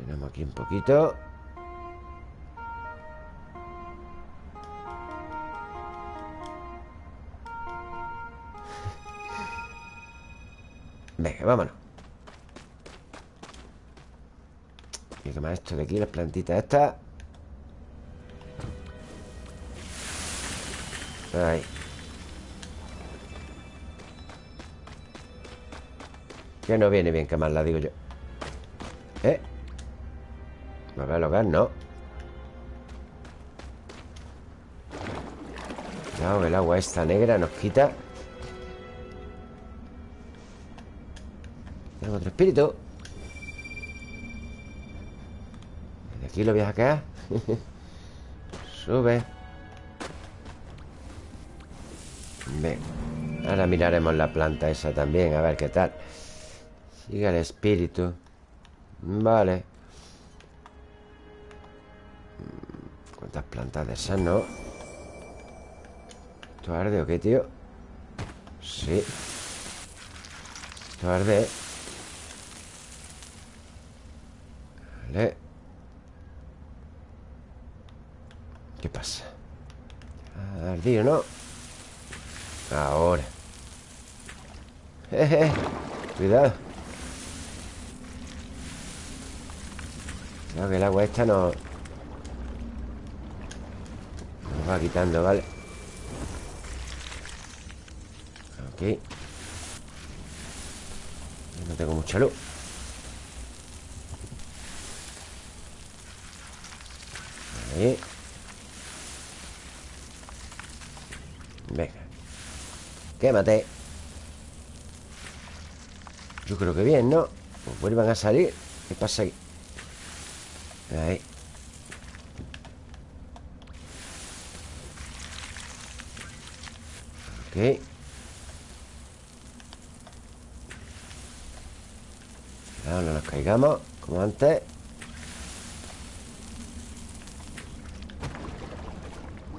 Llenamos aquí un poquito. Venga, vámonos Tomar esto de aquí, las plantitas estas. Ahí. Que no viene bien quemarla, digo yo. ¿Eh? Veo hogar, no. Cuidado, el agua esta negra nos quita. Tenemos otro espíritu De aquí lo voy a sacar Sube. Ven Ahora miraremos la planta esa también A ver qué tal. Sigue el espíritu. Vale. ¿Cuántas plantas de esas, no? ¿Esto arde o qué, tío? Sí. Esto arde Vale ¿Qué pasa? ¿Ha ardido, no? Ahora. Jeje Cuidado. Creo que el agua esta no... Nos va quitando, ¿vale? Ok No tengo mucha luz. Ahí Venga Quémate Yo creo que bien, ¿no? Pues vuelvan a salir. ¿Qué pasa? Ahí. Ok. No nos caigamos Como antes.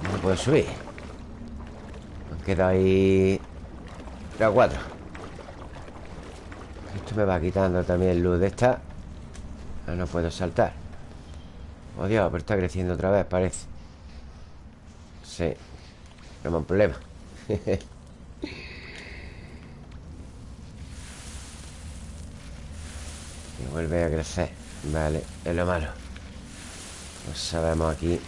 No puedo subir. Nos queda ahí Cuatro. Esto me va quitando también luz de esta. No, no puedo saltar. Oh Dios, pero está creciendo otra vez, parece. Sí Tenemos un problema. Y vuelve a crecer. Vale, es lo malo. No sabemos aquí.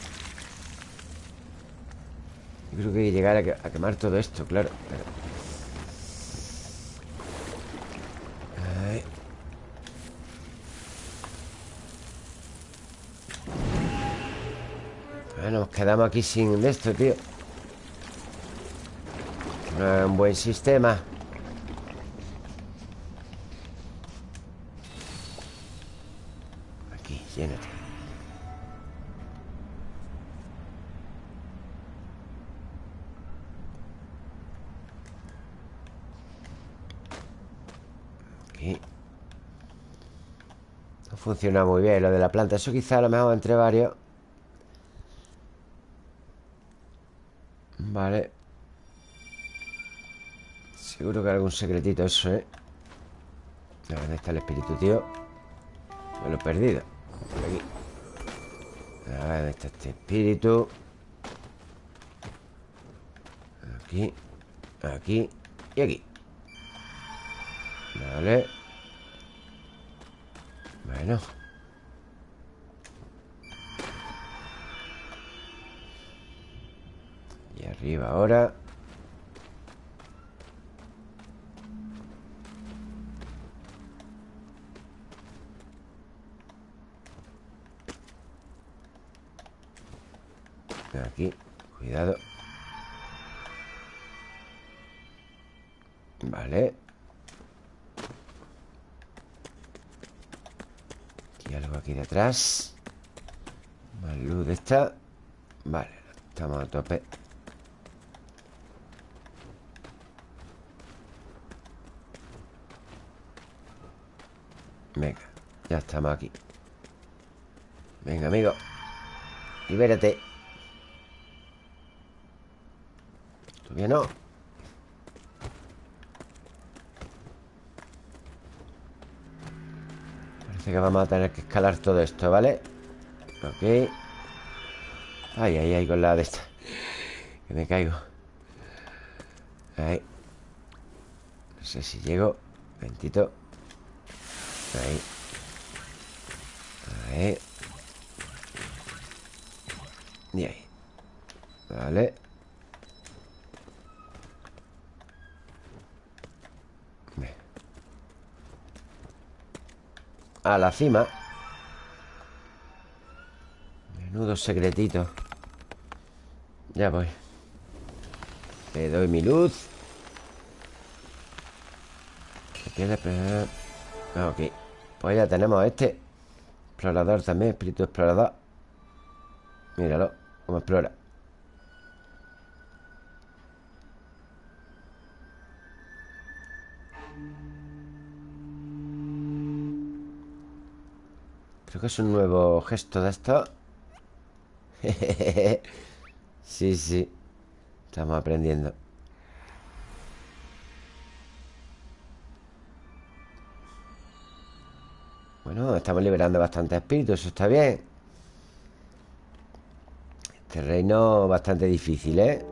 Yo creo que hay que llegar a, quemar todo esto, claro quedamos aquí sin esto, tío. No es un buen sistema. Aquí, llénate. Aquí. No funciona muy bien lo de la planta. Eso quizá a lo mejor entre varios Seguro que algún secretito eso, ¿eh? ¿Dónde está el espíritu, tío? Me lo he perdido Por aquí A ver, ¿dónde está este espíritu? Aquí Aquí Y aquí Vale Bueno Y arriba ahora Aquí, cuidado. Vale. Y algo aquí detrás. Más luz de esta. Vale, estamos a tope. Venga, ya estamos aquí. Venga, amigo. Libérate Todavía no. Parece que vamos a tener que escalar todo esto, ¿vale? Ok. Ay, ay, ay, con la de esta. Que me caigo. Ahí. No sé si llego. Ventito. Ahí. Ahí. Y ahí. Vale A la cima. Menudo secretito. Ya voy. Le doy mi luz. Ok. Pues ya tenemos este Explorador también, espíritu explorador. Míralo, cómo explora es un nuevo gesto de esto. Sí, sí. Estamos aprendiendo. Bueno, estamos liberando bastantes espíritus Eso está bien. Este reino bastante difícil, ¿eh?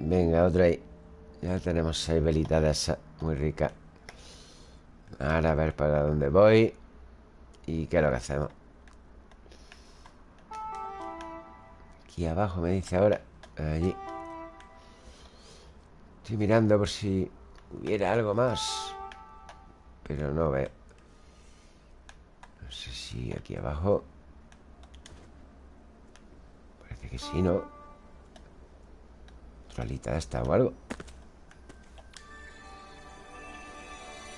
Venga, otro ahí. Ya tenemos seis velitas de esas Muy ricas Ahora a ver para dónde voy ¿Y qué es lo que hacemos? Aquí abajo me dice ahora Allí. Estoy mirando por si hubiera algo más Pero no veo. No sé si aquí abajo. Parece que sí, ¿no? Otra alita esta o algo.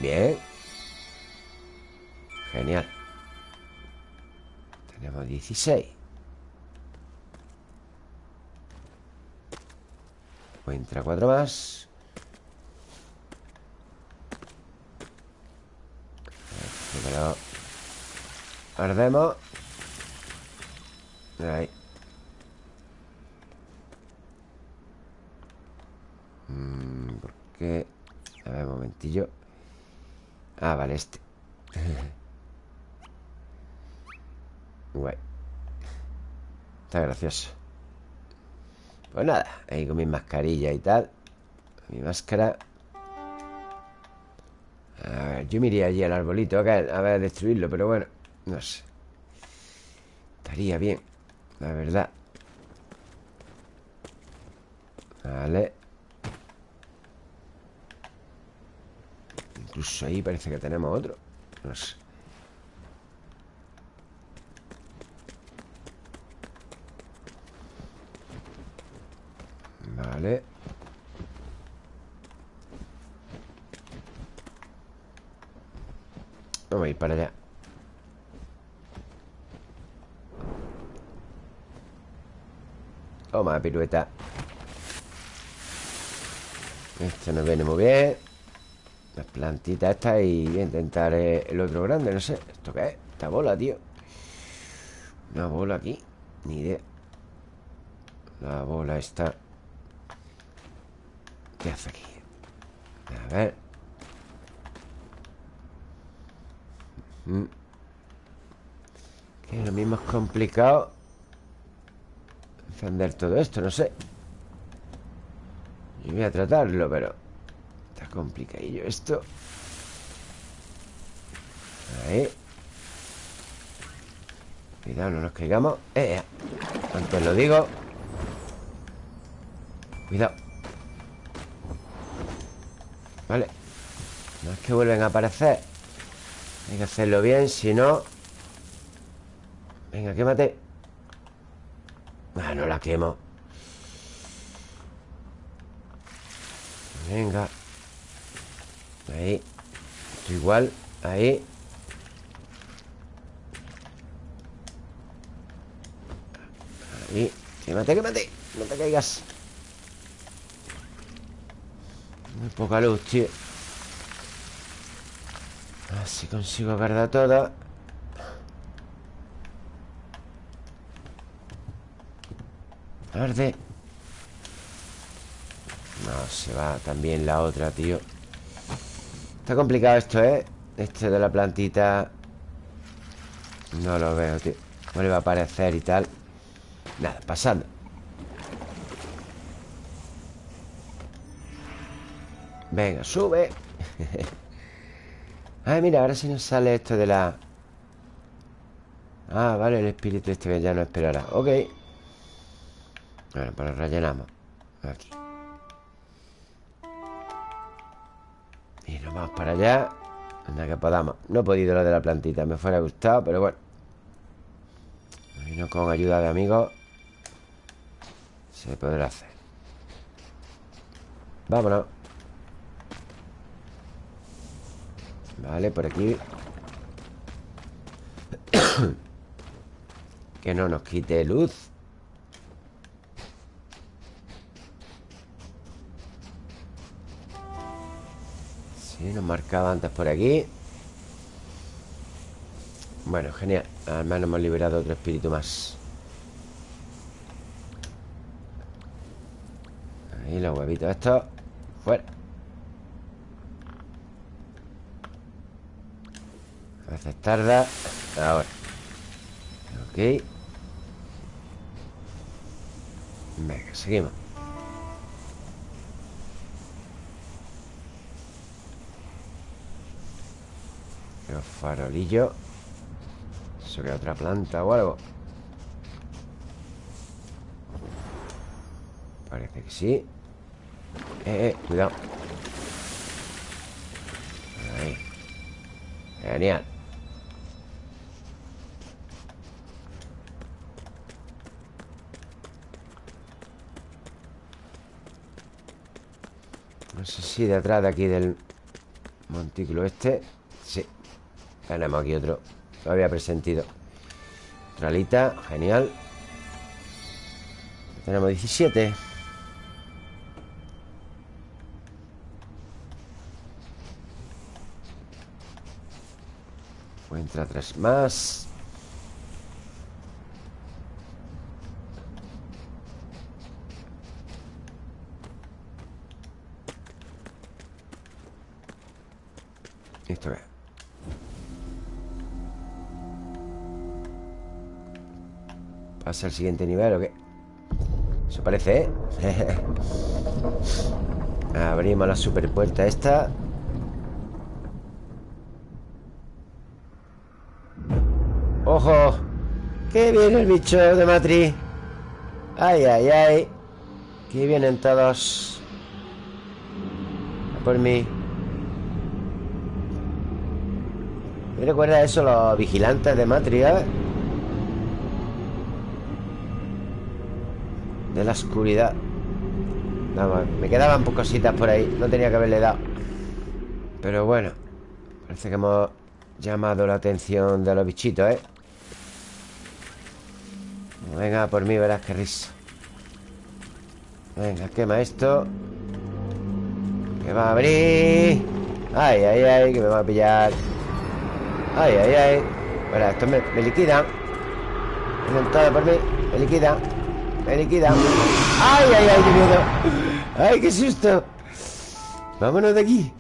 Bien. Genial tenemos 16 Pues entra cuatro más. Primero Ardemos. Ahí. Mm, ¿Por qué? A un momentillo. Ah, vale, este Guay. Está gracioso. Pues nada, ahí con mi mascarilla y tal Mi máscara. A ver, yo me iría allí al arbolito A ver, destruirlo, pero bueno No sé. Estaría bien La verdad. Vale. Incluso ahí parece que tenemos otro No sé Vamos a ir para allá. Toma, pirueta. Esto nos viene muy bien. Las plantitas estas y voy a intentar eh, el otro grande, no sé. ¿Esto qué es? Esta bola, tío. Una bola aquí, ni idea. La bola está ¿Qué hace aquí? A ver. Mm. Que lo mismo es complicado Encender todo esto, no sé. Yo voy a tratarlo, pero Está complicadillo esto. Ahí. Cuidado, no nos caigamos. Eh, eh. Antes lo digo. Cuidado Vale No es que vuelven a aparecer. Hay que hacerlo bien, si no. Venga, quémate. Ah, no la quemo. Venga. Ahí. Esto igual. Ahí. Ahí. Quémate, quémate. No te caigas Muy poca luz, tío. Así consigo guardar todo Arde No, se va también la otra, tío. Está complicado esto, ¿eh? Este de la plantita. No lo veo, tío. Va a aparecer y tal. Nada, pasando Venga, sube. Ay, mira, ahora sí nos sale esto de la... Ah, vale, el espíritu este ya no esperará. Ok. Bueno, pues rellenamos. Aquí. Y nos vamos para allá. Anda que podamos. No he podido lo de la plantita Me fuera gustado, pero bueno. No con ayuda de amigos Se podrá hacer. Vámonos Vale, por aquí. Que no nos quite luz. Nos marcaba antes por aquí. Bueno, genial. Al menos hemos liberado otro espíritu más. Ahí los huevitos estos. Fuera Veces tarda Ahora. Ok. Venga, seguimos. Farolillo. Eso que otra planta o algo. Parece que sí. Eh, eh, cuidado. Ahí. Genial No sé si de atrás de aquí del montículo este. Sí. Tenemos aquí otro. Lo había presentido. Tralita, genial. Tenemos 17 Entra tres más ¿Pasa al siguiente nivel o qué? Eso parece, ¿eh? Abrimos la super puerta esta ¡Ojo! ¡Qué viene el bicho de matriz! ¡Ay, ay, ay! ¡Qué vienen todos! por mí ¿Me recuerda eso los vigilantes de Matrix, eh? De la oscuridad. Vamos, me quedaban pocositas por ahí No tenía que haberle dado. Pero bueno Parece que hemos llamado la atención de los bichitos, ¿eh? Venga, por mí verás qué risa. Venga, quema esto. Que va a abrir. Ay, ay, ay, que me va a pillar. Ay, ay, ay. Bueno, esto me, me liquida. Vienen todos por mí Me liquida Me Ay, ay, ay, qué miedo. Ay, qué susto. Vámonos de aquí.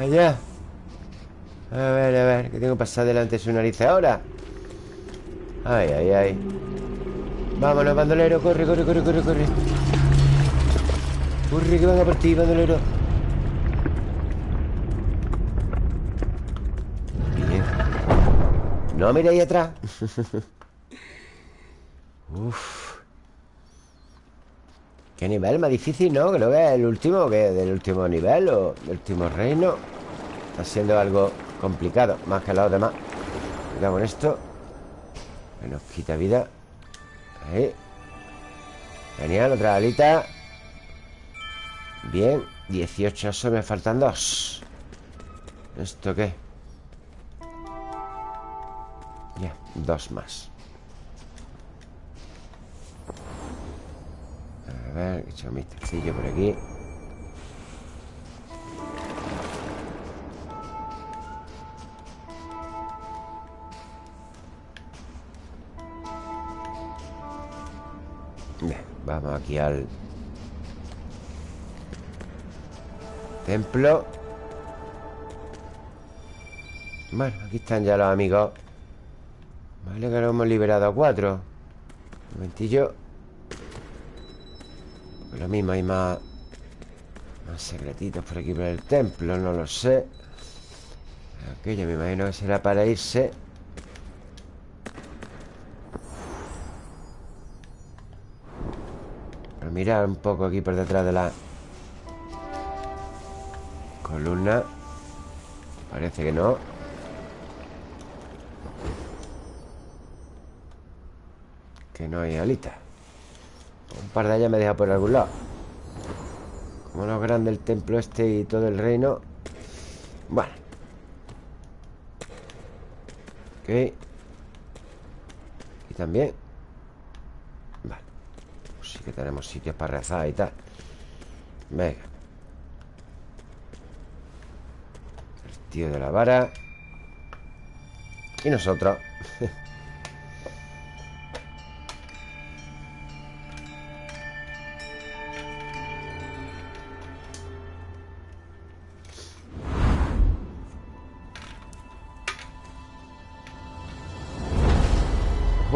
Allá. A ver, a ver Que tengo que pasar delante de su nariz ahora. Ay, ay, ay. Vámonos, bandolero Corre, corre, corre, corre, corre. Corre, que van a por ti, bandolero. Bien. No miréis atrás Uf. Qué nivel más difícil, ¿no? Creo que es el último Que del último nivel o del último reino. Está siendo algo complicado Más que los demás. Cuidado con esto que nos quita vida. Ahí. Genial, otra alita. Bien 18, eso me faltan dos. ¿Esto qué? Ya, dos más ver, he un mistercillo por aquí. Vamos aquí al Templo. Bueno, aquí están ya los amigos. Vale, que ahora hemos liberado a cuatro. Un momentillo Lo mismo, hay más secretitos por aquí por el templo No lo sé. Aquello me imagino que será para irse. Mirar un poco aquí por detrás de la columna. Parece que no. Que no hay alitas Un par de ellas me deja por algún lado. Como no grande el templo este y todo el reino Bueno. Ok. Y también que tenemos sitios para rezar y tal. Venga. El tío de la vara. Y nosotros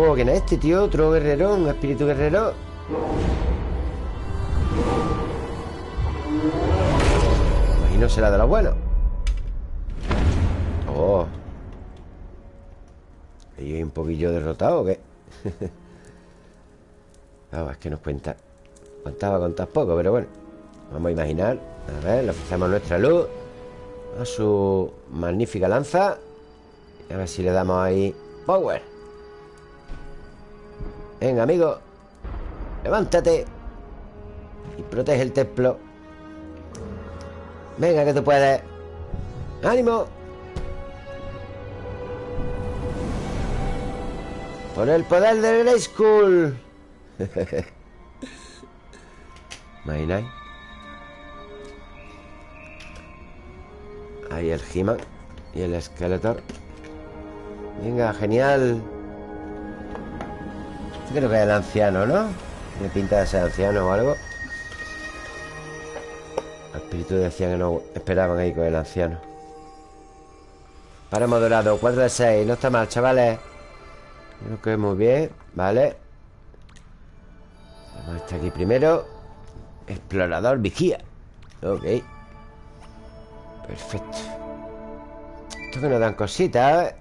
Oh, ¿quién es este, tío? Otro guerrero, un espíritu guerrero. Imagino será de lo bueno Oh. ¿Y hay un poquillo derrotado o qué? ah, es que nos cuenta. Contaba contar poco, pero bueno. Vamos a imaginar. A ver, le ofrecemos nuestra luz. A su magnífica lanza. A ver si le damos ahí Power Venga, amigo Levántate Y protege el templo. Venga, que tú puedes. ¡Ánimo! Por el poder del Grey School. ¿Imagináis? Ahí el he Y el Skeletor. Venga, genial Creo que es el anciano, ¿no? Me pinta de ser anciano o algo. El espíritu decía que no esperaban ahí con el anciano. Para dorado 4 de 6 No está mal, chavales. Creo que muy bien Vale Vamos a estar aquí primero. Explorador vigía. Ok. Perfecto. Esto que nos dan cositas ¿eh?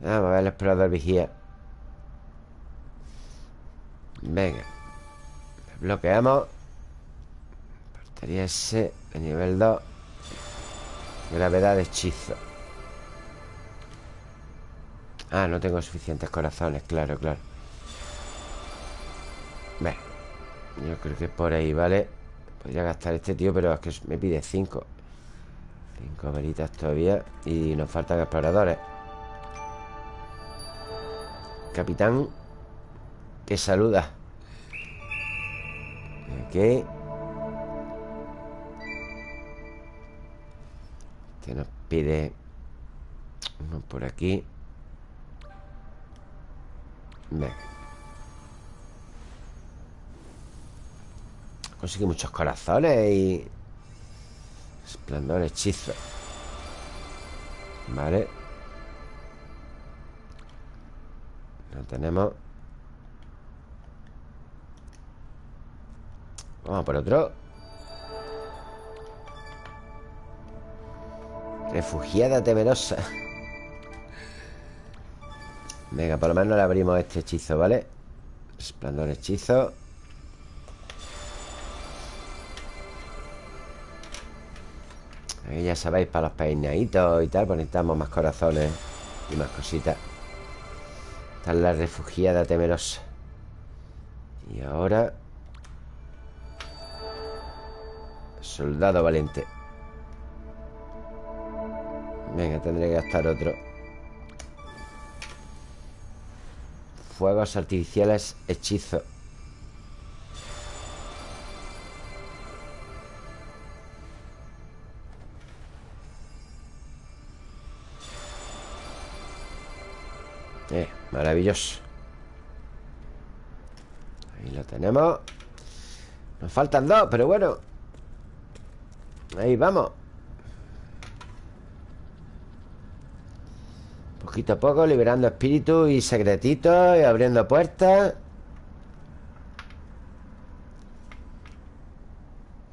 Vamos a ver el explorador vigía Venga. Bloqueamos Partería ese de nivel 2 Gravedad de hechizo. Ah, no tengo suficientes corazones Claro, claro. Venga Yo creo que por ahí, ¿vale? Podría gastar este tío, pero es que me pide 5 Cinco velitas todavía Y nos faltan exploradores. Capitán Que saluda. Ok Que nos pide Uno por aquí. Venga Consigue muchos corazones y... Esplendor, hechizo. Vale. No tenemos Vamos por otro. Refugiada temerosa. Venga, por lo menos le abrimos este hechizo, ¿vale? Esplendor hechizo. Aquí ya sabéis, para los peinaditos y tal Pues necesitamos más corazones Y más cositas. Esta es la refugiada temerosa. Y ahora Soldado valiente. Venga, tendré que gastar otro. Fuegos artificiales hechizo. Eh, maravilloso. Ahí lo tenemos. Nos faltan dos, pero bueno Ahí vamos. Poquito a poco liberando espíritus y secretitos Y abriendo puertas.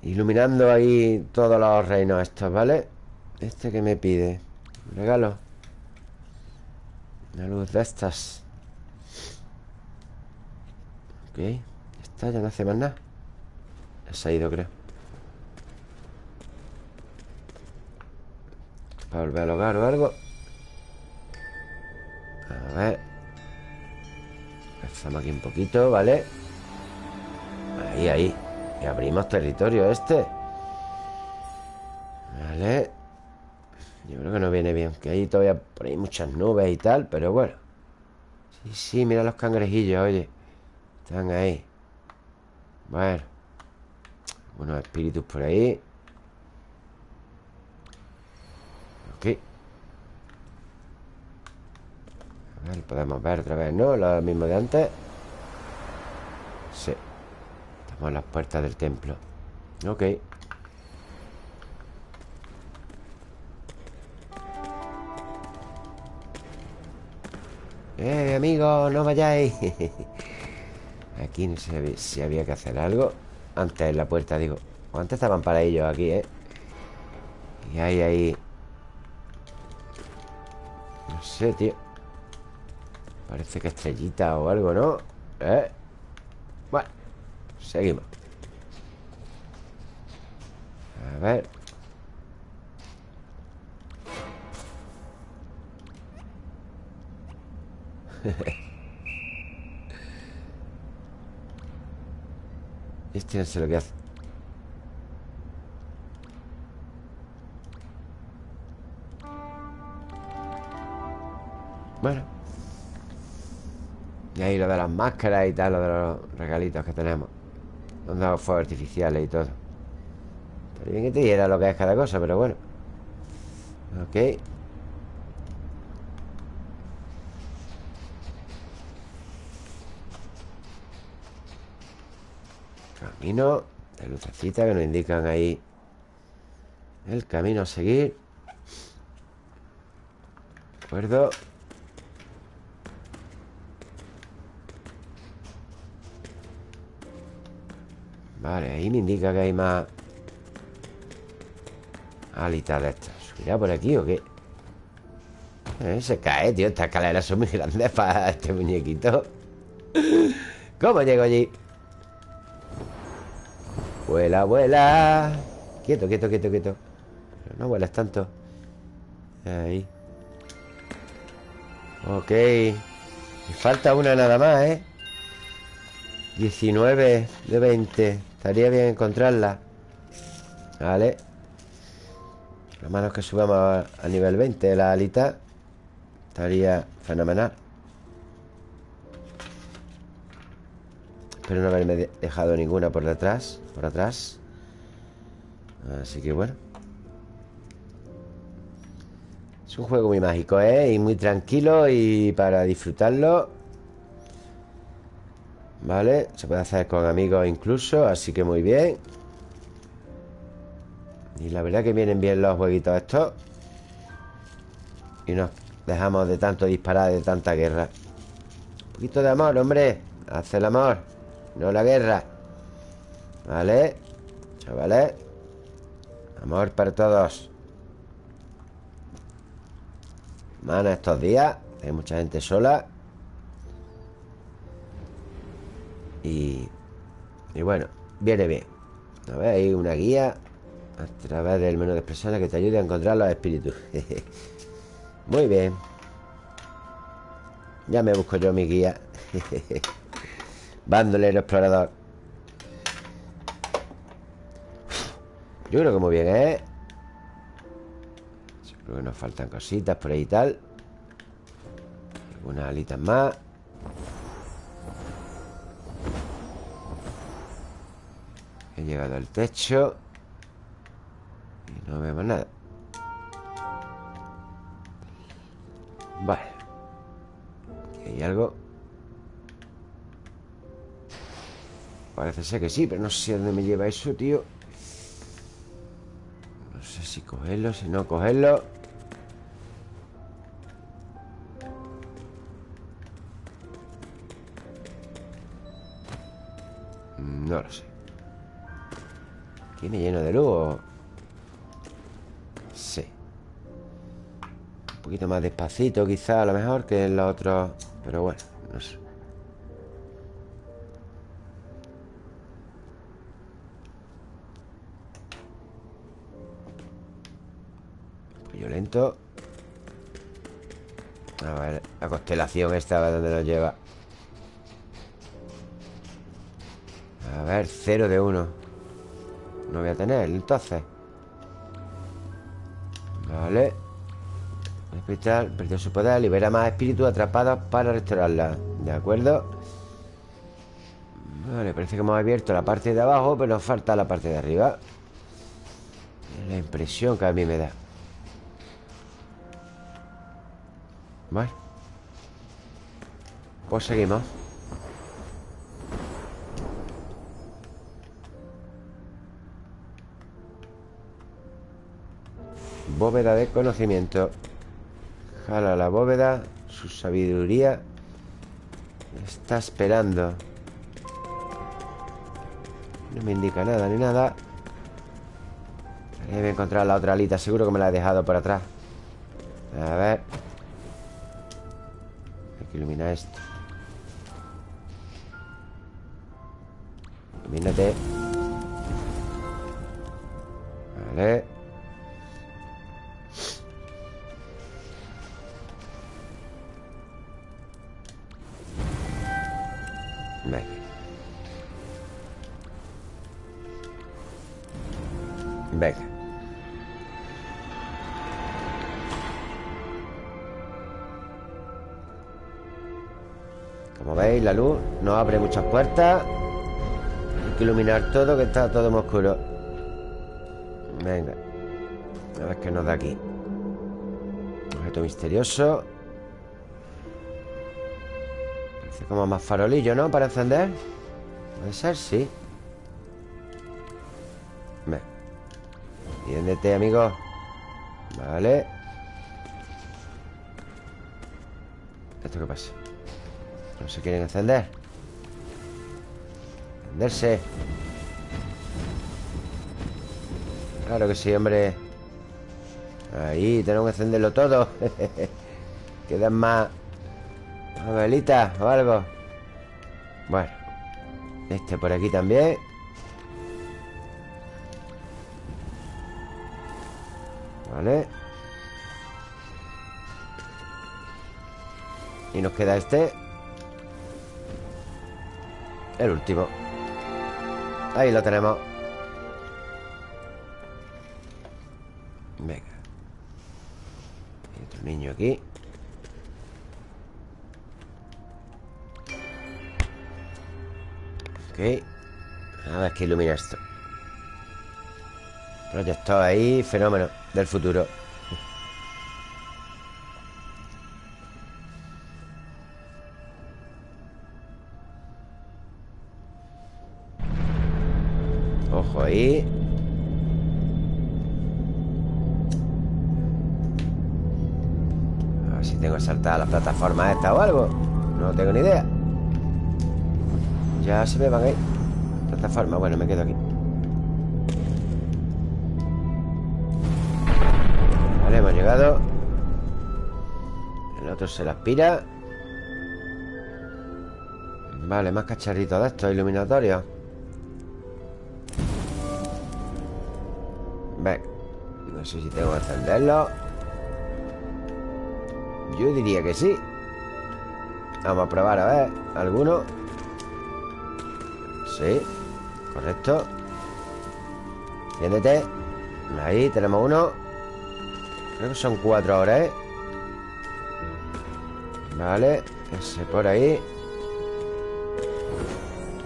Iluminando ahí todos los reinos estos, ¿vale? Este que me pide regalo. Una luz de estas. Ok Esta ya no hace más nada. Se ha ido, creo Para volver al hogar o algo. A ver. Empezamos aquí un poquito, ¿vale? Ahí, ahí. Y abrimos territorio este. Vale. Yo creo que no viene bien Que hay todavía por ahí muchas nubes y tal Pero bueno. Sí, sí, mira los cangrejillos, oye. Están ahí. Bueno. Unos espíritus por ahí Ok A podemos ver otra vez, ¿no? Lo mismo de antes. Sí. Estamos en las puertas del templo. Ok. Eh, amigos, no vayáis. Aquí no sé si había que hacer algo. Antes en la puerta, digo. O antes estaban para ellos aquí, ¿eh? Y hay ahí. No sé, tío Parece que estrellita o algo, ¿no? ¿Eh? Bueno, seguimos A ver este no sé lo que hace Bueno Y ahí lo de las máscaras y tal Lo de los regalitos que tenemos. Nos dado fuegos artificiales y todo. Pero bien que te diera lo que es cada cosa Pero bueno. Ok. Camino de lucecita que nos indican ahí. El camino a seguir. ¿De acuerdo? Vale, ahí me indica que hay más alitas de estas. ¿Subirá por aquí o qué? Eh, se cae, tío. Estas escaleras son muy grandes para este muñequito. ¿Cómo llego allí? Vuela, vuela Quieto, quieto, quieto, quieto No vuelas tanto Ahí Ok Me falta una nada más, ¿eh? 19 de 20 Estaría bien encontrarla. Vale. A menos que subamos a nivel 20 la alita Estaría fenomenal. Espero no haberme dejado ninguna por detrás Por atrás. Así que bueno. Es un juego muy mágico, ¿eh? Y muy tranquilo y para disfrutarlo Vale, se puede hacer con amigos incluso Así que muy bien. Y la verdad que vienen bien los jueguitos estos. Y nos dejamos de tanto disparar De tanta guerra. Un poquito de amor, hombre. Hace el amor, no la guerra. Vale Chavales. Amor para todos. Mana estos días. Hay mucha gente sola Y, bueno, viene bien. A ver, hay una guía A través del menú de expresiones Que te ayude a encontrar los espíritus. Muy bien. Ya me busco yo mi guía. Bandolero explorador. Yo creo que muy bien, ¿eh? Yo creo que nos faltan cositas por ahí y tal. Algunas alitas más llegado al techo Y no vemos nada. Vale. Hay algo. Parece ser que sí Pero no sé a dónde me lleva eso, tío. No sé si cogerlo Si no cogerlo ¿Tiene lleno de luz? Sí. Un poquito más despacito quizá a lo mejor que en los otros Pero bueno, no sé. Violento. A ver, la constelación esta a dónde nos lleva. A ver, cero de uno no voy a tener, entonces. Vale. Cristal perdió su poder Libera más espíritus atrapados para restaurarla. ¿De acuerdo? Vale, parece que hemos abierto la parte de abajo Pero nos falta la parte de arriba. La impresión que a mí me da. Vale. Pues seguimos Bóveda de conocimiento. Jala la bóveda Su sabiduría Está esperando. No me indica nada ni nada. A encontrar la otra alita Seguro que me la he dejado por atrás. A ver. Hay que iluminar esto abre muchas puertas. Hay que iluminar todo, que está todo muy oscuro. Venga. A ver qué nos da aquí. Objeto misterioso. Parece como más farolillo, ¿no? Para encender. Puede ser, sí. Tiéndete, amigo. Vale. ¿Esto qué pasa? No se quieren encender Claro que sí, hombre. Ahí, tenemos que encenderlo todo. Quedan más Velitas o algo. Bueno Este por aquí también. Vale. Y nos queda este. El último Ahí lo tenemos. Venga. Hay otro niño aquí. Ok. A ver qué ilumina esto. Proyector ahí, fenómeno Del futuro Ahí. A ver si tengo que saltar a la plataforma esta o algo. No tengo ni idea. Ya se me van ahí Plataforma, bueno, me quedo aquí. Vale, hemos llegado. El otro se la aspira. Vale, más cacharritos de estos iluminatorios sé si tengo que encenderlo. Yo diría que sí. Vamos a probar a ver ¿Alguno? Sí Correcto. Enciéndete. Ahí tenemos uno. Creo que son cuatro ahora, ¿eh? Vale Ese por ahí.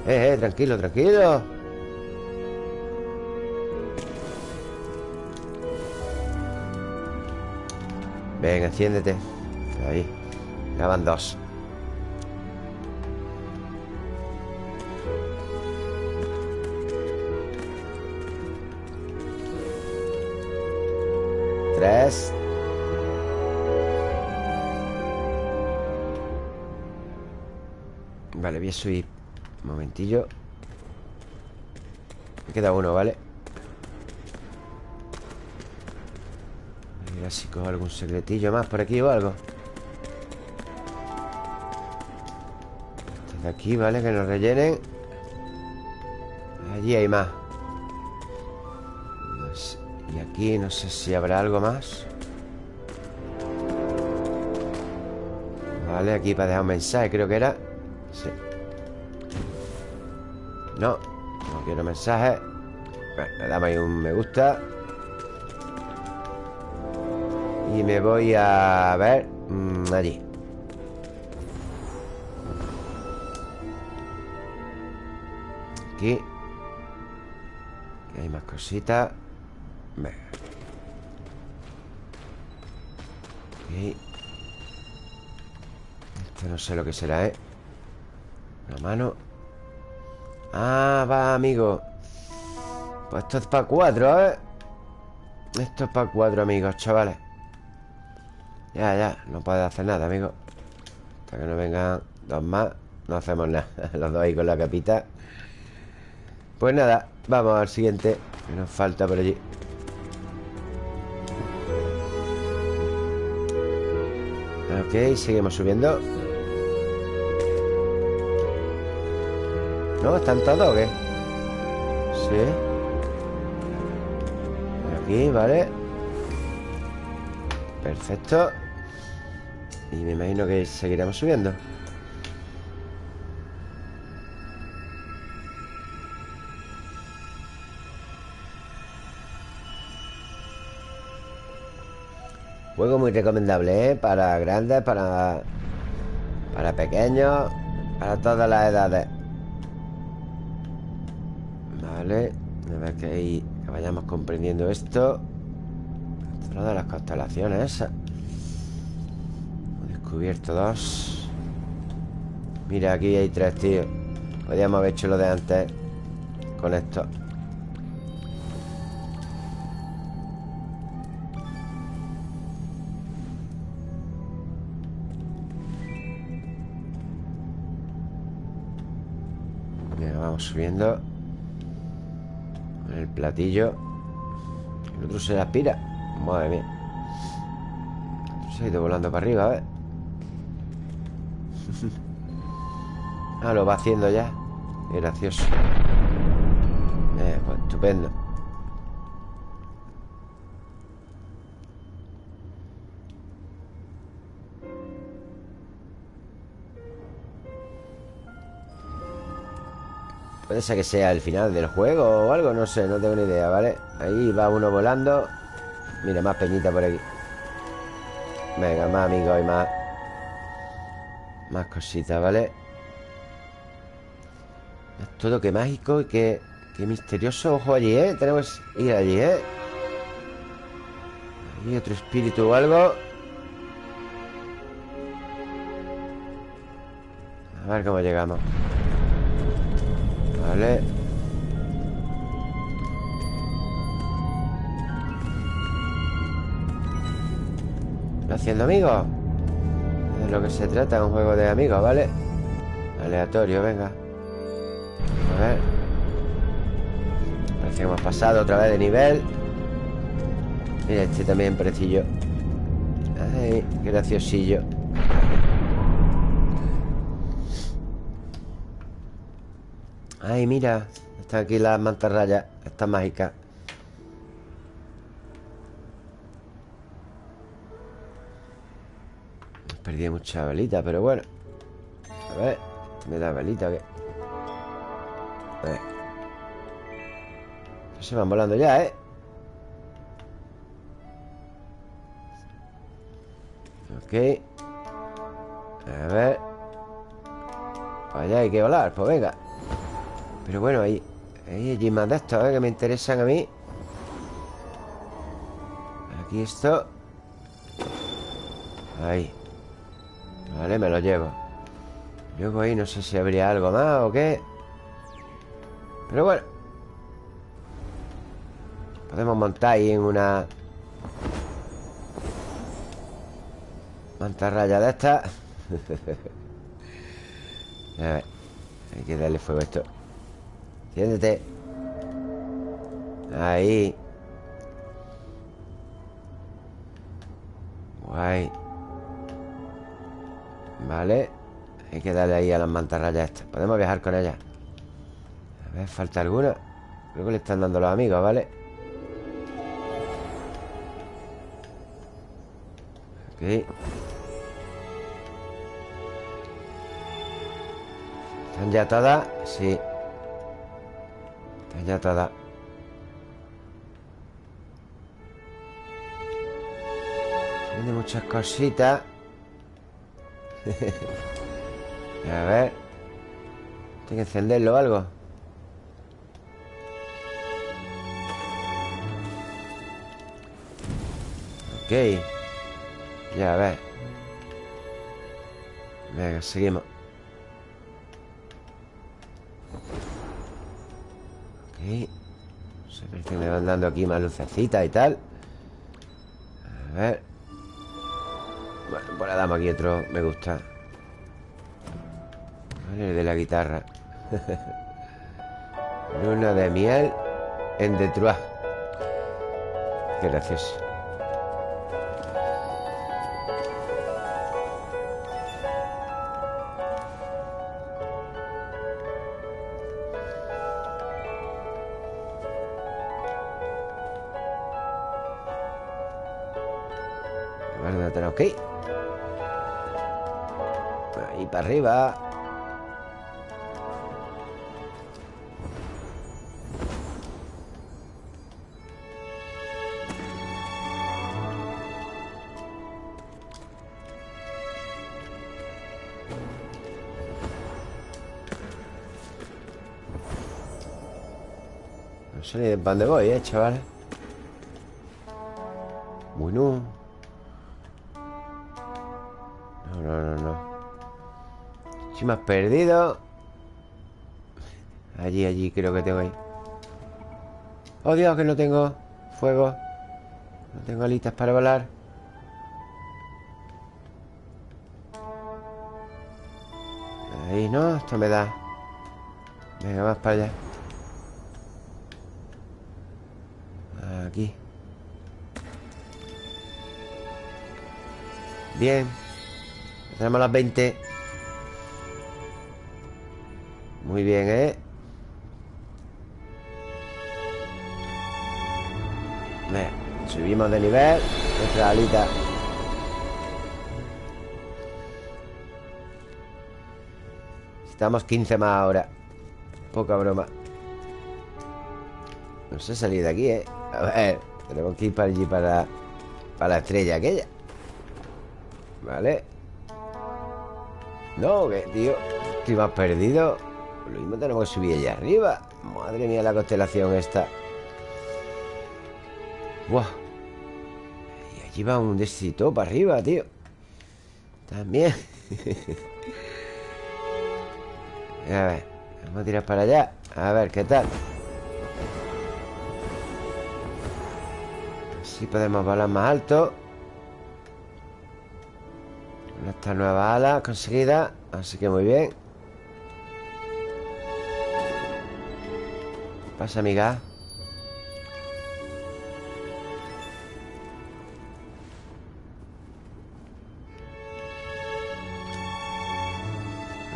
Eh, eh, tranquilo, tranquilo Venga, enciéndete. Ahí. Ya van dos. Tres. Vale, voy a subir Un momentillo. Me queda uno, ¿vale? Si cojo algún secretillo más por aquí o algo. Este de aquí, ¿vale? Que nos rellenen. Allí hay más. Y aquí no sé si habrá algo más. Vale, aquí para dejar un mensaje creo que era. Sí. No, no quiero mensaje Bueno, le damos ahí un me gusta Y me voy a ver mmm, Allí. Aquí. Aquí hay más cositas. Venga. Aquí. Esto no sé lo que será, ¿eh? Una mano. Ah, va, amigo. Pues esto es para cuatro, ¿eh? Esto es para cuatro, amigos, chavales Ya, ya, no puede hacer nada, amigo. Hasta que no vengan dos más No hacemos nada Los dos ahí con la capita. Pues nada, vamos al siguiente Que nos falta por allí. Ok, seguimos subiendo. ¿No? ¿Están todos o qué? Sí. Aquí, vale. Perfecto Y me imagino que seguiremos subiendo. Juego muy recomendable, ¿eh? Para grandes, para... Para pequeños Para todas las edades. Vale A ver que ahí vayamos comprendiendo esto. De las constelaciones. esas Hemos descubierto dos. Mira, aquí hay tres, tío. Podríamos haber hecho lo de antes Con esto. Venga, vamos subiendo. Con el platillo. El otro se aspira. Madre mía. Se ha ido volando para arriba, a Ah, lo va haciendo ya. Qué gracioso. Eh, Pues estupendo. Puede ser que sea el final del juego o algo, no sé, no tengo ni idea, ¿vale? Ahí va uno volando. Mira, más peñita por aquí. Venga, más amigos y más Más cositas, ¿vale? Es todo que mágico y que, que misterioso Ojo allí, ¿eh? Tenemos que ir allí, ¿eh? Hay otro espíritu o algo A ver cómo llegamos Vale haciendo amigos? De lo que se trata, un juego de amigos, ¿vale? Aleatorio, venga ver. Parece que hemos pasado otra vez de nivel. Mira, este también parecillo. Ay, graciosillo. Ay, mira Están aquí las mantarrayas Estas mágicas Perdí mucha velita, pero bueno. A ver ¿Me da velita qué? Ver Se van volando ya, ¿eh? Ok. A ver. Allá hay que volar, pues venga. Pero bueno, ahí Hay allí más de estos, ¿eh? Que me interesan a mí. Aquí esto. Ahí. Vale, me lo llevo. Luego ahí no sé si habría algo más o qué Pero bueno. Podemos montar ahí en una Mantarraya de esta. A ver Hay que darle fuego a esto. Siéntete. Ahí. Guay. Vale. Hay que darle ahí a las mantarrayas estas. Podemos viajar con ellas A ver, ¿falta alguna? Creo que le están dando los amigos, ¿vale? Ok ¿Están ya todas? Sí Están ya todas Tiene muchas cositas A ver Tengo que encenderlo o algo Ok. Ya, a ver. Venga, seguimos. Ok. Se me que me van dando aquí más lucecitas y tal. A ver. Bueno, pues le damos aquí otro Me gusta. Vale, de la guitarra. Luna de miel En Detroit Qué gracioso De dónde voy, eh, chaval. Bueno. No, no, no, no. Si me has perdido. Allí, allí creo que tengo ahí. Oh Dios, que no tengo fuego. No tengo alitas para volar. Ahí no, esto me da. Venga, más para allá Bien. Tenemos las 20 muy bien, ¿eh? subimos de nivel. Nuestra alita. Estamos 15 más ahora. Poca broma. No sé salir de aquí, ¿eh? A ver Tenemos que ir para allí para, para la estrella aquella Vale No, que tío Estoy más perdido. Lo mismo tenemos que subir allá arriba. Madre mía la constelación esta. Buah. Y allí va un desito para arriba, tío. También. A ver Vamos a tirar para allá. A ver, ¿qué tal? Si podemos volar más alto Esta nueva ala conseguida Así que muy bien. ¿Qué pasa, amiga?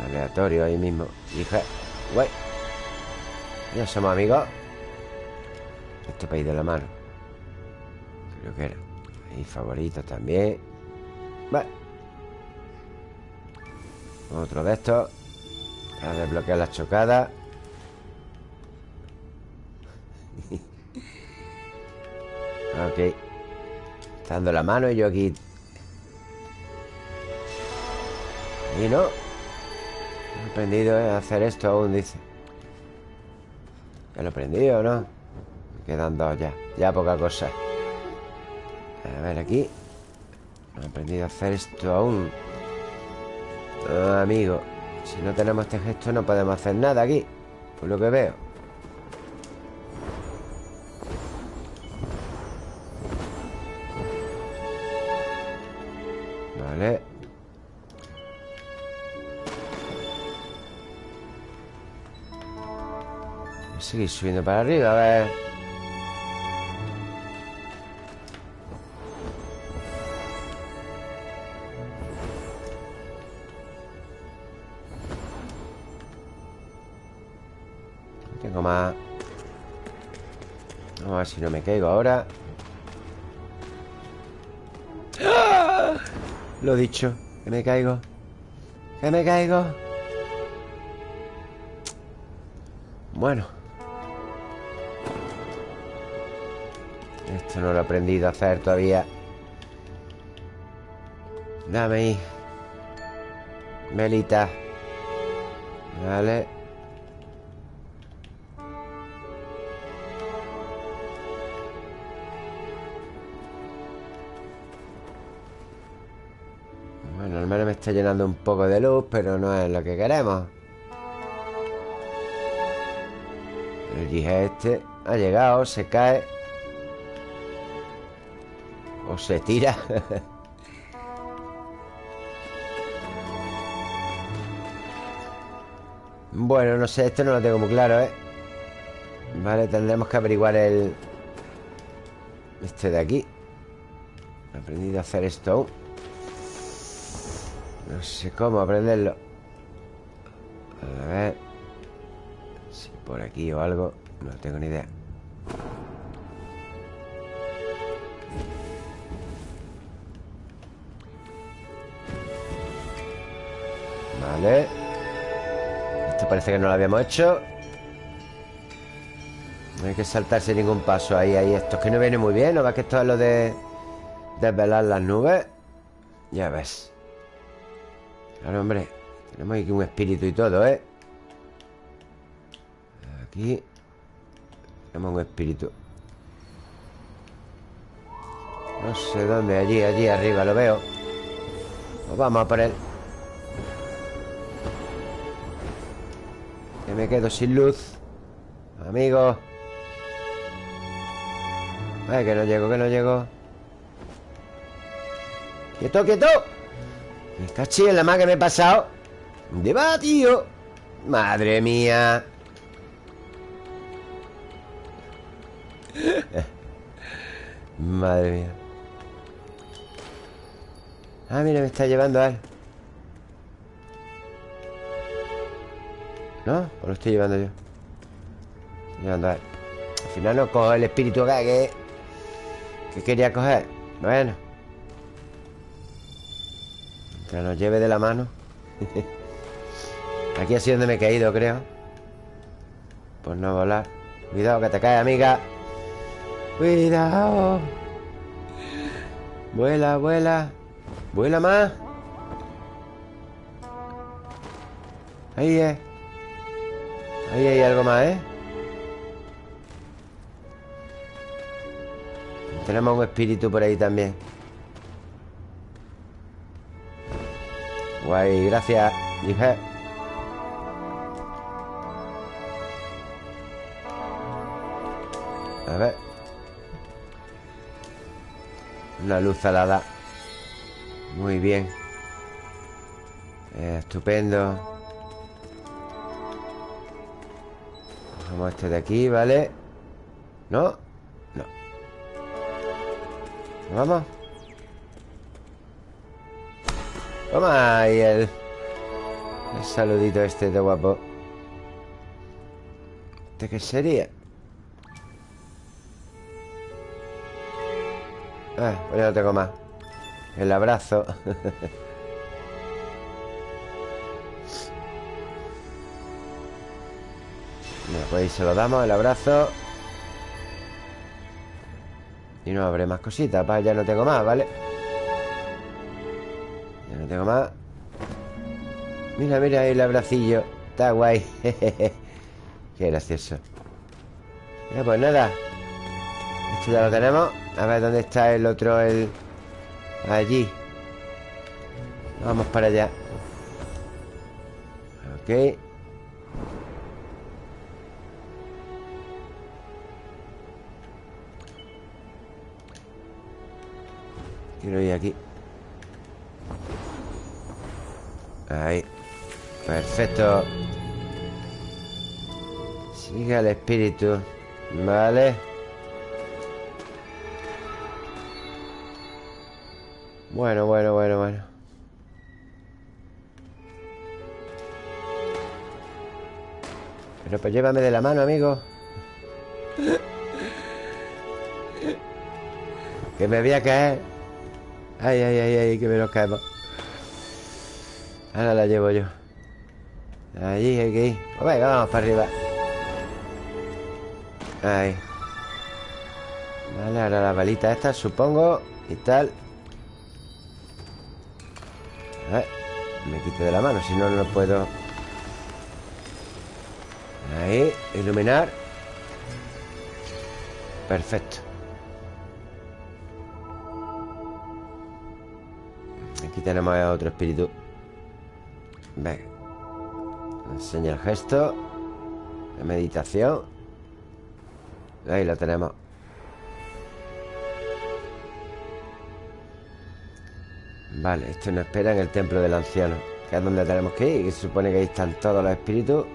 Aleatorio ahí mismo. Dije, güey Ya somos amigos. Este país de la mano. Creo que era. Ahí favorito también. Vale Otro de estos. Para desbloquear las chocadas. Ok. Está dando la mano y yo aquí. Y no. He aprendido a hacer esto aún, dice. Ya lo he aprendido, ¿no? Me quedan dos ya. Ya poca cosa. A ver, aquí. No he aprendido a hacer esto aún amigo Si no tenemos este gesto no podemos hacer nada aquí Por lo que veo. Vale. Voy a seguir subiendo para arriba, a ver no me caigo ahora. ¡Ah! Lo dicho Que me caigo. Que me caigo. Bueno. Esto no lo he aprendido a hacer todavía. Dame ahí. Melita. Vale está llenando un poco de luz Pero no es lo que queremos. El dije este ha llegado, se cae. O se tira. Bueno, no sé, esto no lo tengo muy claro, ¿eh? Vale, tendremos que averiguar el... Este de aquí. He aprendido a hacer esto aún No sé cómo aprenderlo. A ver. Si por aquí o algo No tengo ni idea. Vale. Esto parece que no lo habíamos hecho. No hay que saltarse ningún paso Ahí, ahí. Esto es que no viene muy bien ¿No ves que esto es lo de Desvelar las nubes? Ya ves Claro, hombre Tenemos aquí un espíritu y todo, ¿eh? Aquí Tenemos un espíritu. No sé dónde Allí, allí arriba, lo veo. Pues vamos a por él. Que me quedo sin luz Amigos Ay, que no llego, que no llego. ¡Quieto, quieto! Me cachí en la más que me he pasado ¿Dónde va, tío? Madre mía Madre mía Ah, mira, me está llevando a él ¿No? ¿O lo estoy llevando yo? Estoy llevando a él Al final no cojo el espíritu que... Que quería coger Bueno Que nos lleve de la mano Aquí ha sido donde me he caído, creo Por no volar Cuidado que te cae, amiga Cuidado. Vuela, vuela. Vuela más. Ahí es. Ahí hay algo más, ¿eh? Tenemos un espíritu por ahí también. Guay, gracias, hija. A ver. Una luz alada. Muy bien. Eh, estupendo. Vamos este de aquí, ¿vale? ¿No? No. ¿Vamos? Toma ahí el, el saludito este de guapo. ¿Este qué sería? Ah, pues ya no tengo más El abrazo Bueno, pues ahí se lo damos, el abrazo Y no habré más cositas para Ya no tengo más, ¿vale? Tengo más Mira, mira el abracillo. Está guay. Qué gracioso. Ya, pues nada. Esto ya lo tenemos. A ver, ¿dónde está el otro? El... Allí. Vamos para allá. Ok. Quiero ir aquí Ahí. Perfecto. Sigue el espíritu. Vale. Bueno, bueno, bueno, bueno. Pero pues llévame de la mano, amigo. Que me voy a caer. Ay, ay, ay, ay, que me nos caemos Ahora la llevo yo. Allí hay que ir pues Venga, vamos para arriba. Ahí. Vale, ahora la balita esta, supongo Y tal. A ver, me quite de la mano, si no, no puedo... Ahí, iluminar. Perfecto. Aquí tenemos otro espíritu Venga Enseña el gesto De meditación. Ahí lo tenemos. Vale, esto nos espera en el templo del anciano Que es donde tenemos que ir Que se supone que ahí están todos los espíritus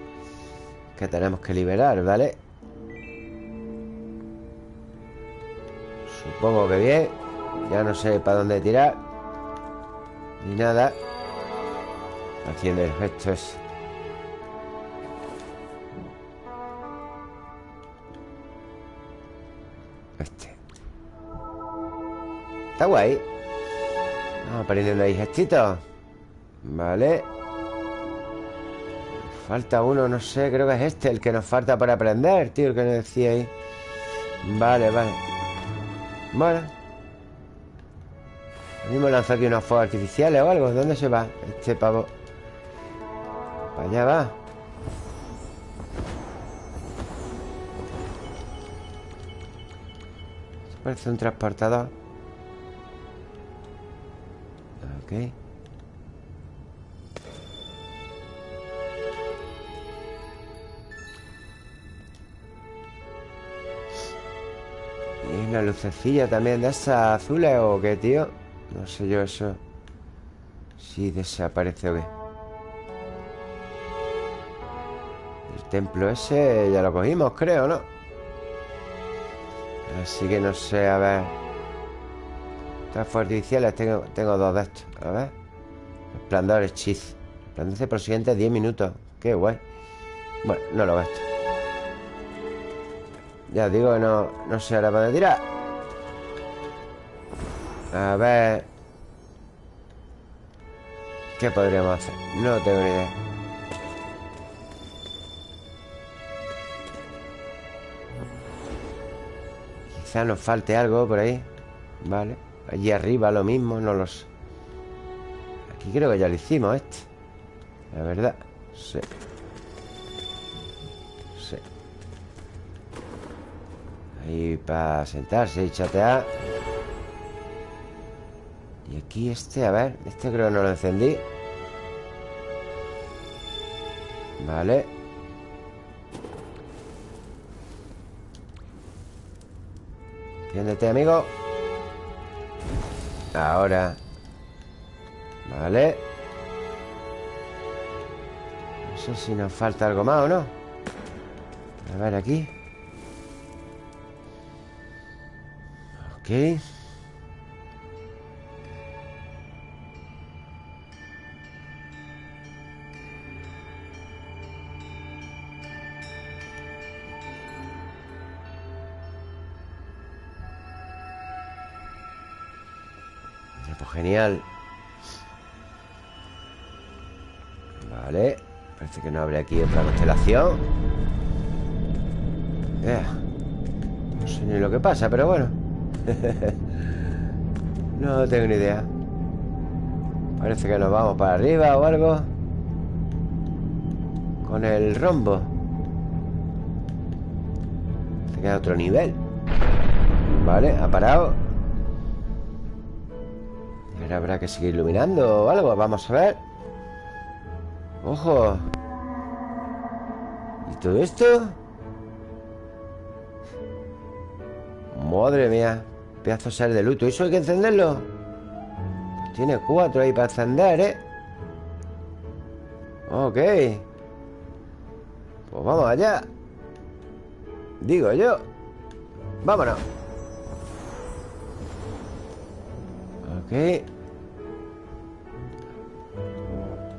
Que tenemos que liberar, ¿vale? Supongo que bien. Ya no sé para dónde tirar Ni nada Haciendo el gesto ese Este. Está guay. Vamos aprendiendo ahí gestitos Vale. Falta uno, no sé, creo que es este El que nos falta para aprender, tío El que nos decía ahí. Vale, vale. Bueno. Mismo lanzó aquí unos fuegos artificiales o algo. ¿Dónde se va este pavo? Allá va Parece un transportador Y una lucecilla también de esas azules o qué, tío. No sé yo eso. Si desaparece o qué. Templo ese ya lo cogimos, creo, ¿no? Así que no sé, a ver. Estas artificiales tengo, tengo dos de estos. A ver. Esplendor hechizo. Resplandece por los siguientes 10 minutos. Qué guay. Bueno, no lo gasto. Ya digo que no, no sé ahora para tirar. A ver. ¿Qué podríamos hacer? No tengo ni idea Quizás nos falte algo por ahí Vale Allí arriba lo mismo, no lo sé. Aquí creo que ya lo hicimos este La verdad Sí. Sí. Ahí para sentarse y chatear. Y aquí este, a ver Este creo que no lo encendí. Vale Enciéndete, amigo. Ahora. Vale. No sé si nos falta algo más o no. A ver aquí. Ok Genial. Vale Parece que no abre aquí otra constelación. No sé ni lo que pasa, pero bueno. No tengo ni idea. Parece que nos vamos para arriba o algo. Con el rombo. Se queda otro nivel. Vale, ha parado habrá que seguir iluminando o algo Vamos a ver ¡Ojo! ¿Y todo esto? Madre mía Pedazo ser de luto ¿Eso hay que encenderlo? Tiene cuatro ahí para encender, ¿eh? Ok Pues vamos allá Digo yo Vámonos Ok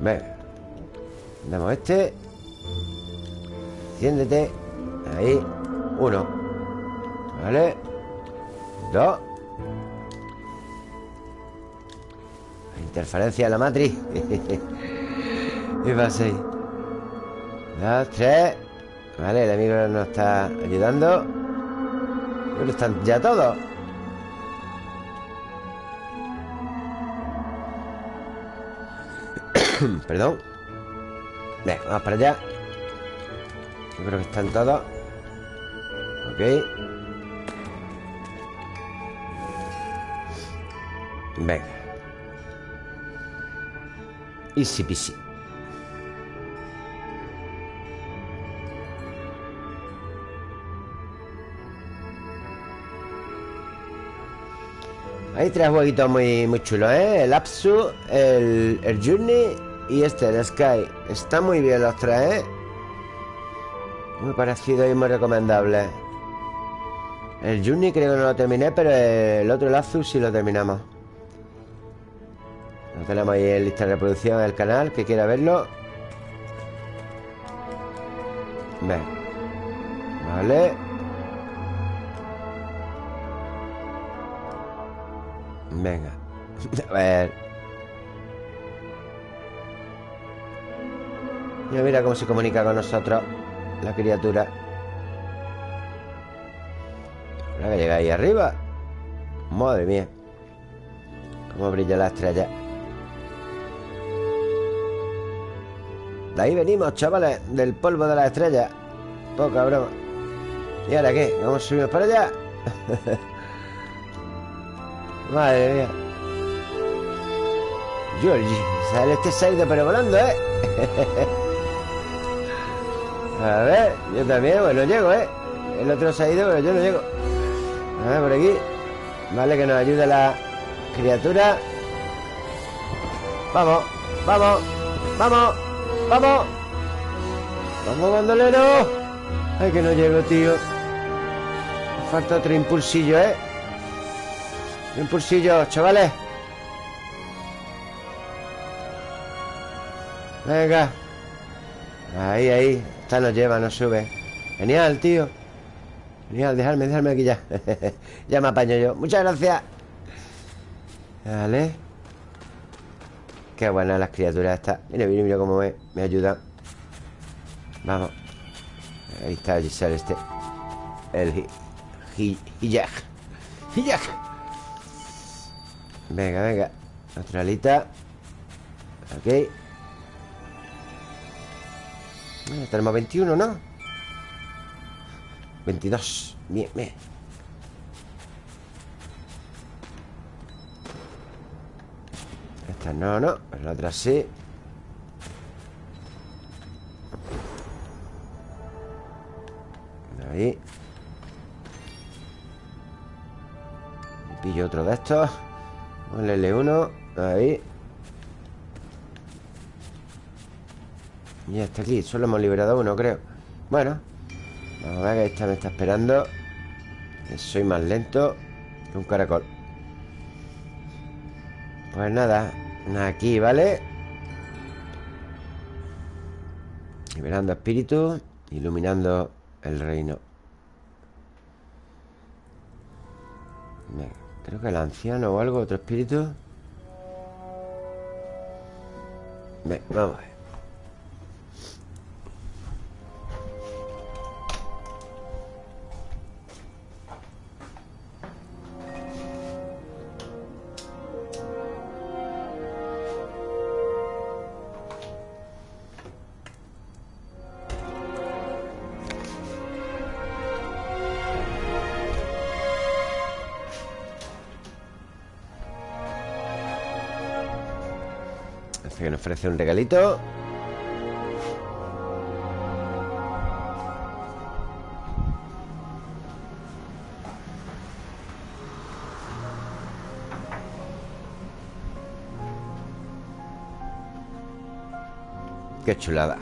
Venga Damos este. Enciéndete Ahí. Uno. Vale. Dos. Interferencia de la matriz. Y va seis. Dos, tres. Vale, el amigo nos está ayudando. Pero están ya todos Perdón Venga, vamos para allá. Yo creo que están todos. Ok. Venga. Easy peasy. Hay tres jueguitos muy, muy chulos, ¿eh? El Apsu, el, el Journey y este, el Sky. Están muy bien los tres, ¿eh? Muy parecido y muy recomendable. El Journey creo que no lo terminé, pero el otro, el Apsu, sí lo terminamos. Lo tenemos ahí en lista de reproducción del canal, que quiera verlo. Ven. Vale. Venga. A ver. Mira, cómo se comunica con nosotros la criatura. Ahora que llega ahí arriba. Madre mía. Cómo brilla la estrella. De ahí venimos, chavales, del polvo de la estrella. Poca broma. ¿Y ahora qué? ¿Vamos a subir para allá? Madre mía. Georgie, sale este saido pero volando, ¿eh? A ver, yo también, bueno, llego, ¿eh? El otro se ha ido, pero yo no llego. A ver, por aquí. Vale, que nos ayude la criatura. Vamos, vamos, vamos, vamos. Vamos, bandolero. Ay, que no llego, tío. Falta otro impulsillo, ¿eh? Impulsillo, chavales. Venga. Ahí, ahí Esta nos lleva, nos sube Genial, tío Genial, dejarme, dejarme aquí ya Ya me apaño yo Muchas gracias Vale Qué buenas las criaturas estas Mira, mira, mira cómo me, me ayuda Vamos Ahí está Giselle este El. Y ya. Venga, venga. Otra alita. Ok. Tenemos 21, ¿no? 22. Bien, bien. Esta no, no. La otra sí. Ahí. Pillo otro de estos. El L1. Ahí. Ya está aquí. Solo hemos liberado uno, creo. Bueno. Vamos a ver que esta me está esperando. Soy más lento que un caracol. Pues nada. Aquí, ¿vale? Liberando espíritu. Iluminando el reino. Creo que el anciano o algo, otro espíritu. Ven, vamos a ver. Ofrece un regalito. Qué chulada.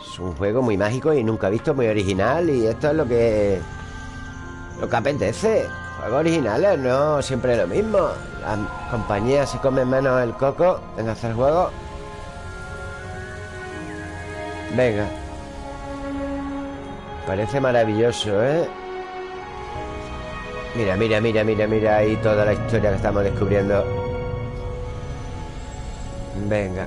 Es un juego muy mágico y nunca visto, muy original Y esto es lo que... Lo que apetece. Juegos originales, no siempre lo mismo compañías se comen menos el coco en hacer juegos Venga. Parece maravilloso, ¿eh? Mira, mira, mira, mira, mira ahí toda la historia que estamos descubriendo. Venga.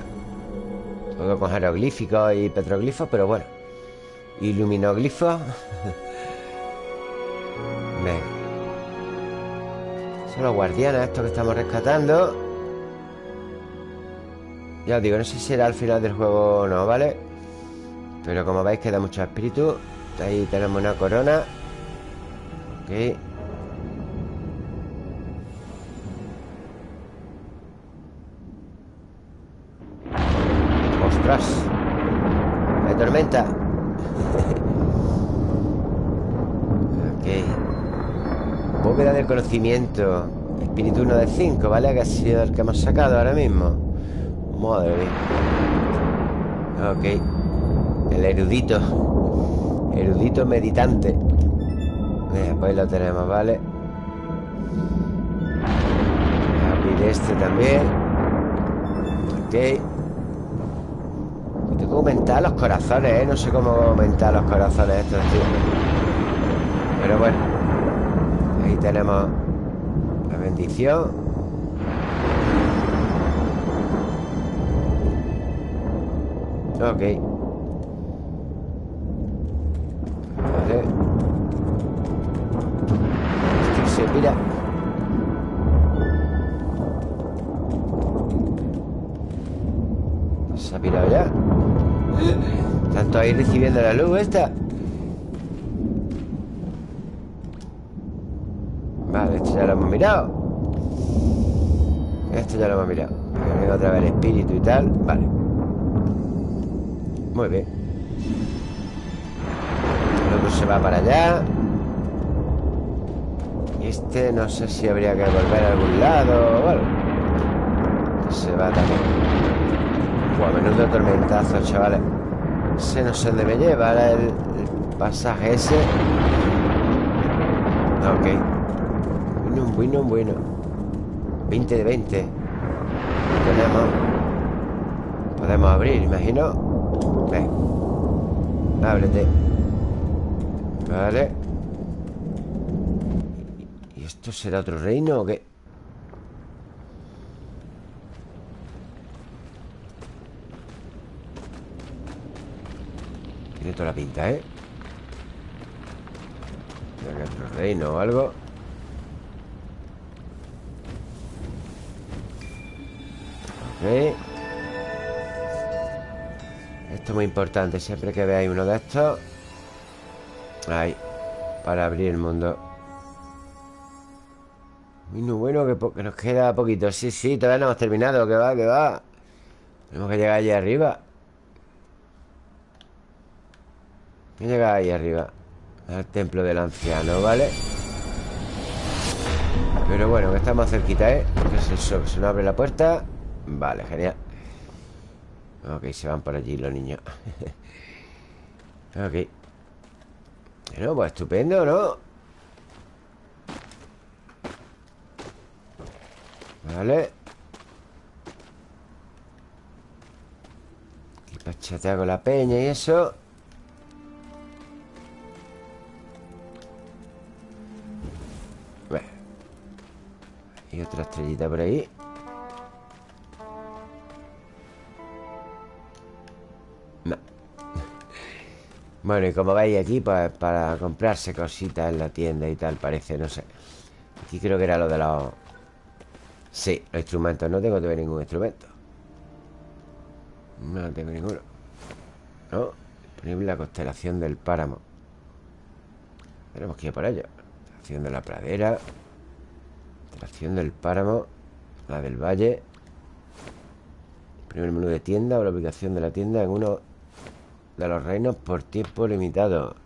Todo con jeroglíficos y petroglifos, pero bueno. Iluminoglifos son los guardianes estos que estamos rescatando Ya os digo, no sé si será al final del juego o no, ¿vale? Pero como veis queda mucho espíritu Ahí tenemos una corona Ok ¡Ostras! ¡Me tormenta! Bóveda del conocimiento. Espíritu 1 de 5, ¿vale? Que ha sido el que hemos sacado ahora mismo. Madre mía. Ok. El erudito. Erudito meditante. Pues lo tenemos, ¿vale? Abrir este también. Ok. Tengo que aumentar los corazones, ¿eh? No sé cómo aumentar los corazones estos, tío. Pero bueno Ahí tenemos la bendición. Ok. Vale. que se mira. Se ha pirado ya. Tanto ahí recibiendo la luz esta. Vale, esto ya lo hemos mirado Esto ya lo hemos mirado. Otra vez el espíritu y tal. Vale. Muy bien. El otro se va para allá. Y este no sé si habría que volver a algún lado o algo. Se va también. Buah, menudo tormentazo, chavales. Se no sé dónde me lleva el, el pasaje ese. Ok bueno, bueno, bueno. 20 de 20 Tenemos Podemos abrir, imagino. Ven Ábrete. Vale. ¿Y esto será otro reino o qué? Tiene toda la pinta, ¿eh? Aquí otro reino o algo Esto es muy importante Siempre que veáis uno de estos Ahí Para abrir el mundo Muy bueno que, nos queda poquito Sí, sí, todavía no hemos terminado Que va, que va Tenemos que llegar allí arriba que llegar ahí arriba Al templo del anciano, ¿vale? Pero bueno, que estamos cerquita, ¿eh? ¿Qué es eso? ¿Se nos abre la puerta? Vale, genial. Ok, se van por allí los niños. Ok. Bueno, pues estupendo, ¿no? Vale. Aquí pachatea con la peña y eso. Y otra estrellita por ahí Bueno, y como veis aquí Pues para comprarse cositas en la tienda y tal Parece, no sé. Aquí creo que era lo de los... Sí, los instrumentos. No tengo todavía ningún instrumento. No tengo ninguno. No Disponible la constelación del páramo. Tenemos que ir por ello. Constelación de la pradera. Acción del páramo. La del valle. Primer menú de tienda o la ubicación de la tienda en uno de los reinos por tiempo limitado.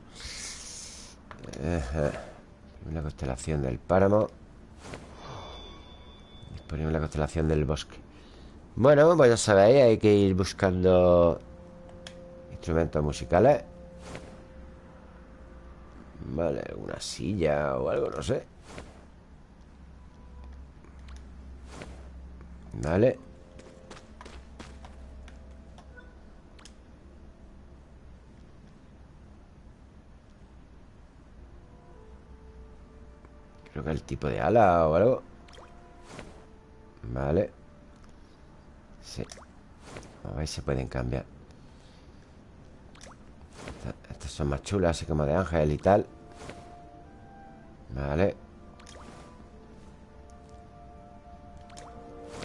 La constelación del páramo. Disponible la constelación del bosque. Bueno, pues ya sabéis Hay que ir buscando Instrumentos musicales. Vale, una silla o algo, no sé. Vale Creo que el tipo de ala o algo. Vale. Sí. A ver si se pueden cambiar. Estas son más chulas Así como de ángel y tal. Vale.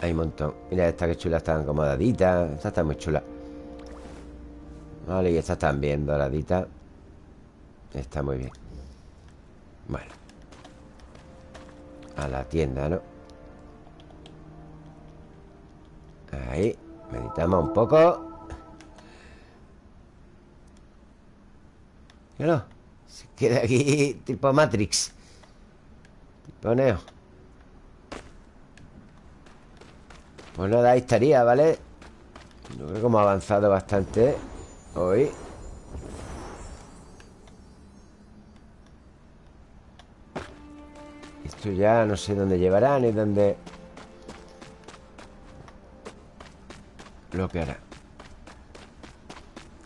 Hay un montón. Mira esta que chula, está acomodadita Esta está muy chula Vale, y esta también doradita Está muy bien. Bueno A la tienda, ¿no? Ahí Meditamos un poco. No Se queda aquí tipo Matrix. Tipo Neo Pues nada, ahí estaría, ¿vale? Yo creo que hemos avanzado bastante hoy Esto ya no sé dónde llevará ni dónde... Lo que hará.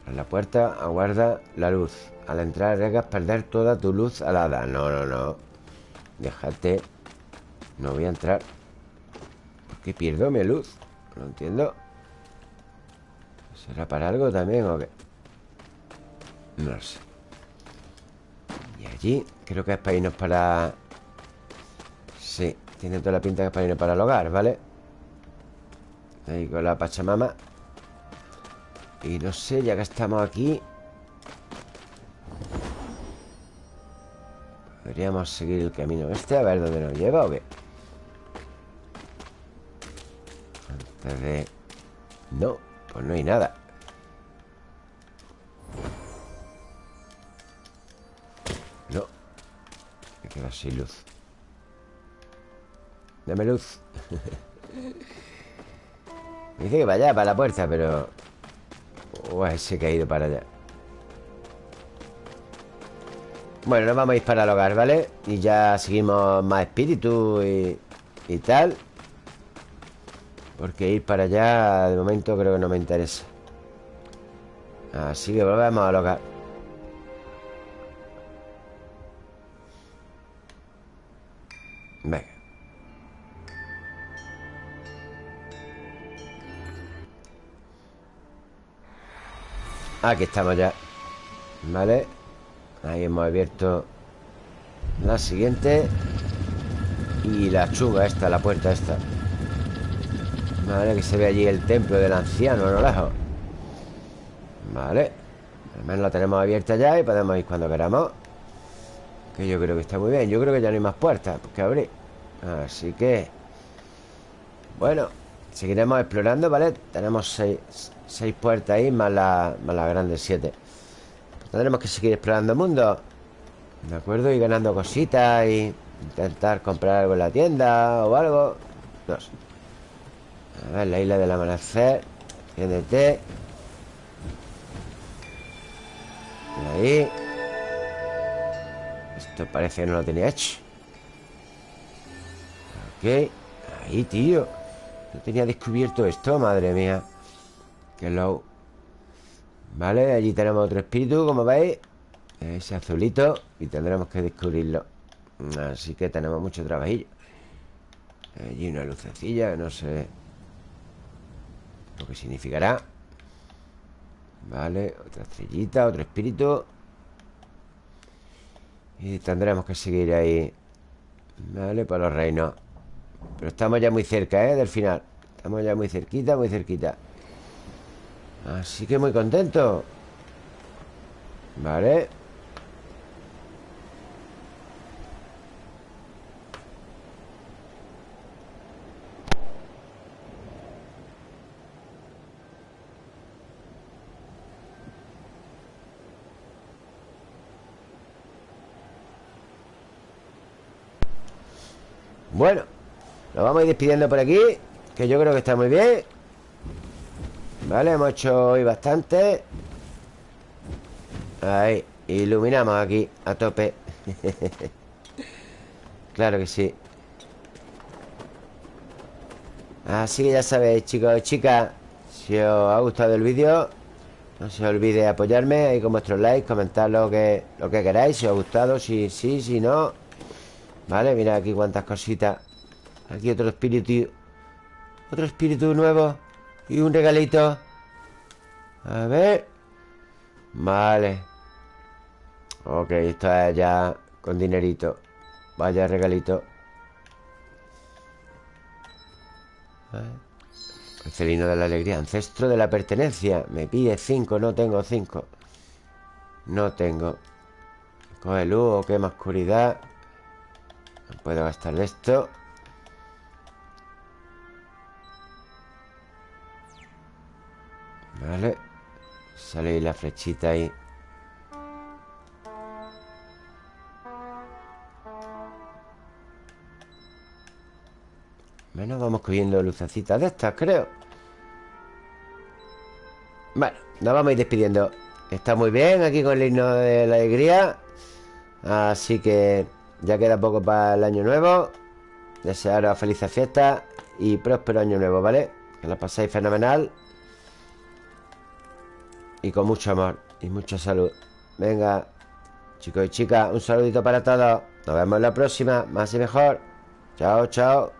En la puerta aguarda la luz. Al entrar arriesgas perder toda tu luz alada. No, no, no. Déjate. No voy a entrar. ¿Qué pierdo mi luz? No entiendo. ¿Será para algo también o qué? No lo sé. Y allí Creo que es para irnos para... Sí, tiene toda la pinta que es para irnos para el hogar, ¿vale? Ahí con la pachamama. Y no sé, ya que estamos aquí Podríamos seguir el camino este A ver dónde nos lleva o qué No, pues no hay nada. No. Me queda sin luz Dame luz. Dice que vaya para la puerta, pero... Uy, que ha ido para allá. Bueno, nos vamos a ir para el hogar, ¿vale? Y ya seguimos más espíritu y, y tal. Porque ir para allá De momento creo que no me interesa. Así que volvemos a local Venga Aquí estamos ya. Vale. Ahí hemos abierto La siguiente. Y la chunga esta, la puerta esta. Vale, que se ve allí el templo del anciano a lo lejos Vale. Al menos la tenemos abierta ya y podemos ir cuando queramos. Que yo creo que está muy bien. Yo creo que ya no hay más puertas que abrir. Así que Bueno Seguiremos explorando, ¿vale? Tenemos seis, puertas ahí Más la, más la grande siete. Pues Tendremos que seguir explorando el mundo. ¿De acuerdo? Y ganando cositas Y intentar comprar algo en la tienda O algo. No sé A ver, la isla del amanecer GDT Ahí. Esto parece que no lo tenía hecho. Ok Ahí, tío No tenía descubierto esto, madre mía. Qué low. Vale, allí tenemos otro espíritu, como veis. Ese azulito Y tendremos que descubrirlo. Así que tenemos mucho trabajillo. Allí una lucecilla No sé Lo que significará. Vale, otra estrellita Otro espíritu. Y tendremos que seguir ahí. Vale, para los reinos Pero estamos ya muy cerca, ¿eh? Del final. Estamos ya muy cerquita, muy cerquita. Así que muy contento. Vale. Bueno Nos vamos a ir despidiendo por aquí Que yo creo que está muy bien. Vale, hemos hecho hoy bastante. Ahí Iluminamos aquí a tope. Claro que sí. Así que ya sabéis, chicos y chicas Si os ha gustado el vídeo No se olvide apoyarme ahí con vuestros likes Comentar lo que, lo que queráis Si os ha gustado, si sí, si no. Vale, mira aquí cuántas cositas Aquí otro espíritu Otro espíritu nuevo Y un regalito. A ver. Vale. Ok, esto es ya con dinerito. Vaya regalito. Celino de la alegría Ancestro de la pertenencia. Me pide cinco, no tengo cinco. No tengo. Coge luz quema oscuridad. No puedo gastar esto Vale Sale la flechita ahí. Menos vamos cogiendo lucecitas de estas, creo. Bueno, nos vamos a ir despidiendo. Está muy bien aquí con el himno de la alegría. Así que ya queda poco para el año nuevo. Desearos felices fiestas Y próspero año nuevo, ¿vale? Que la paséis fenomenal Y con mucho amor Y mucha salud. Venga, chicos y chicas Un saludito para todos. Nos vemos en la próxima. Más y mejor. Chao, chao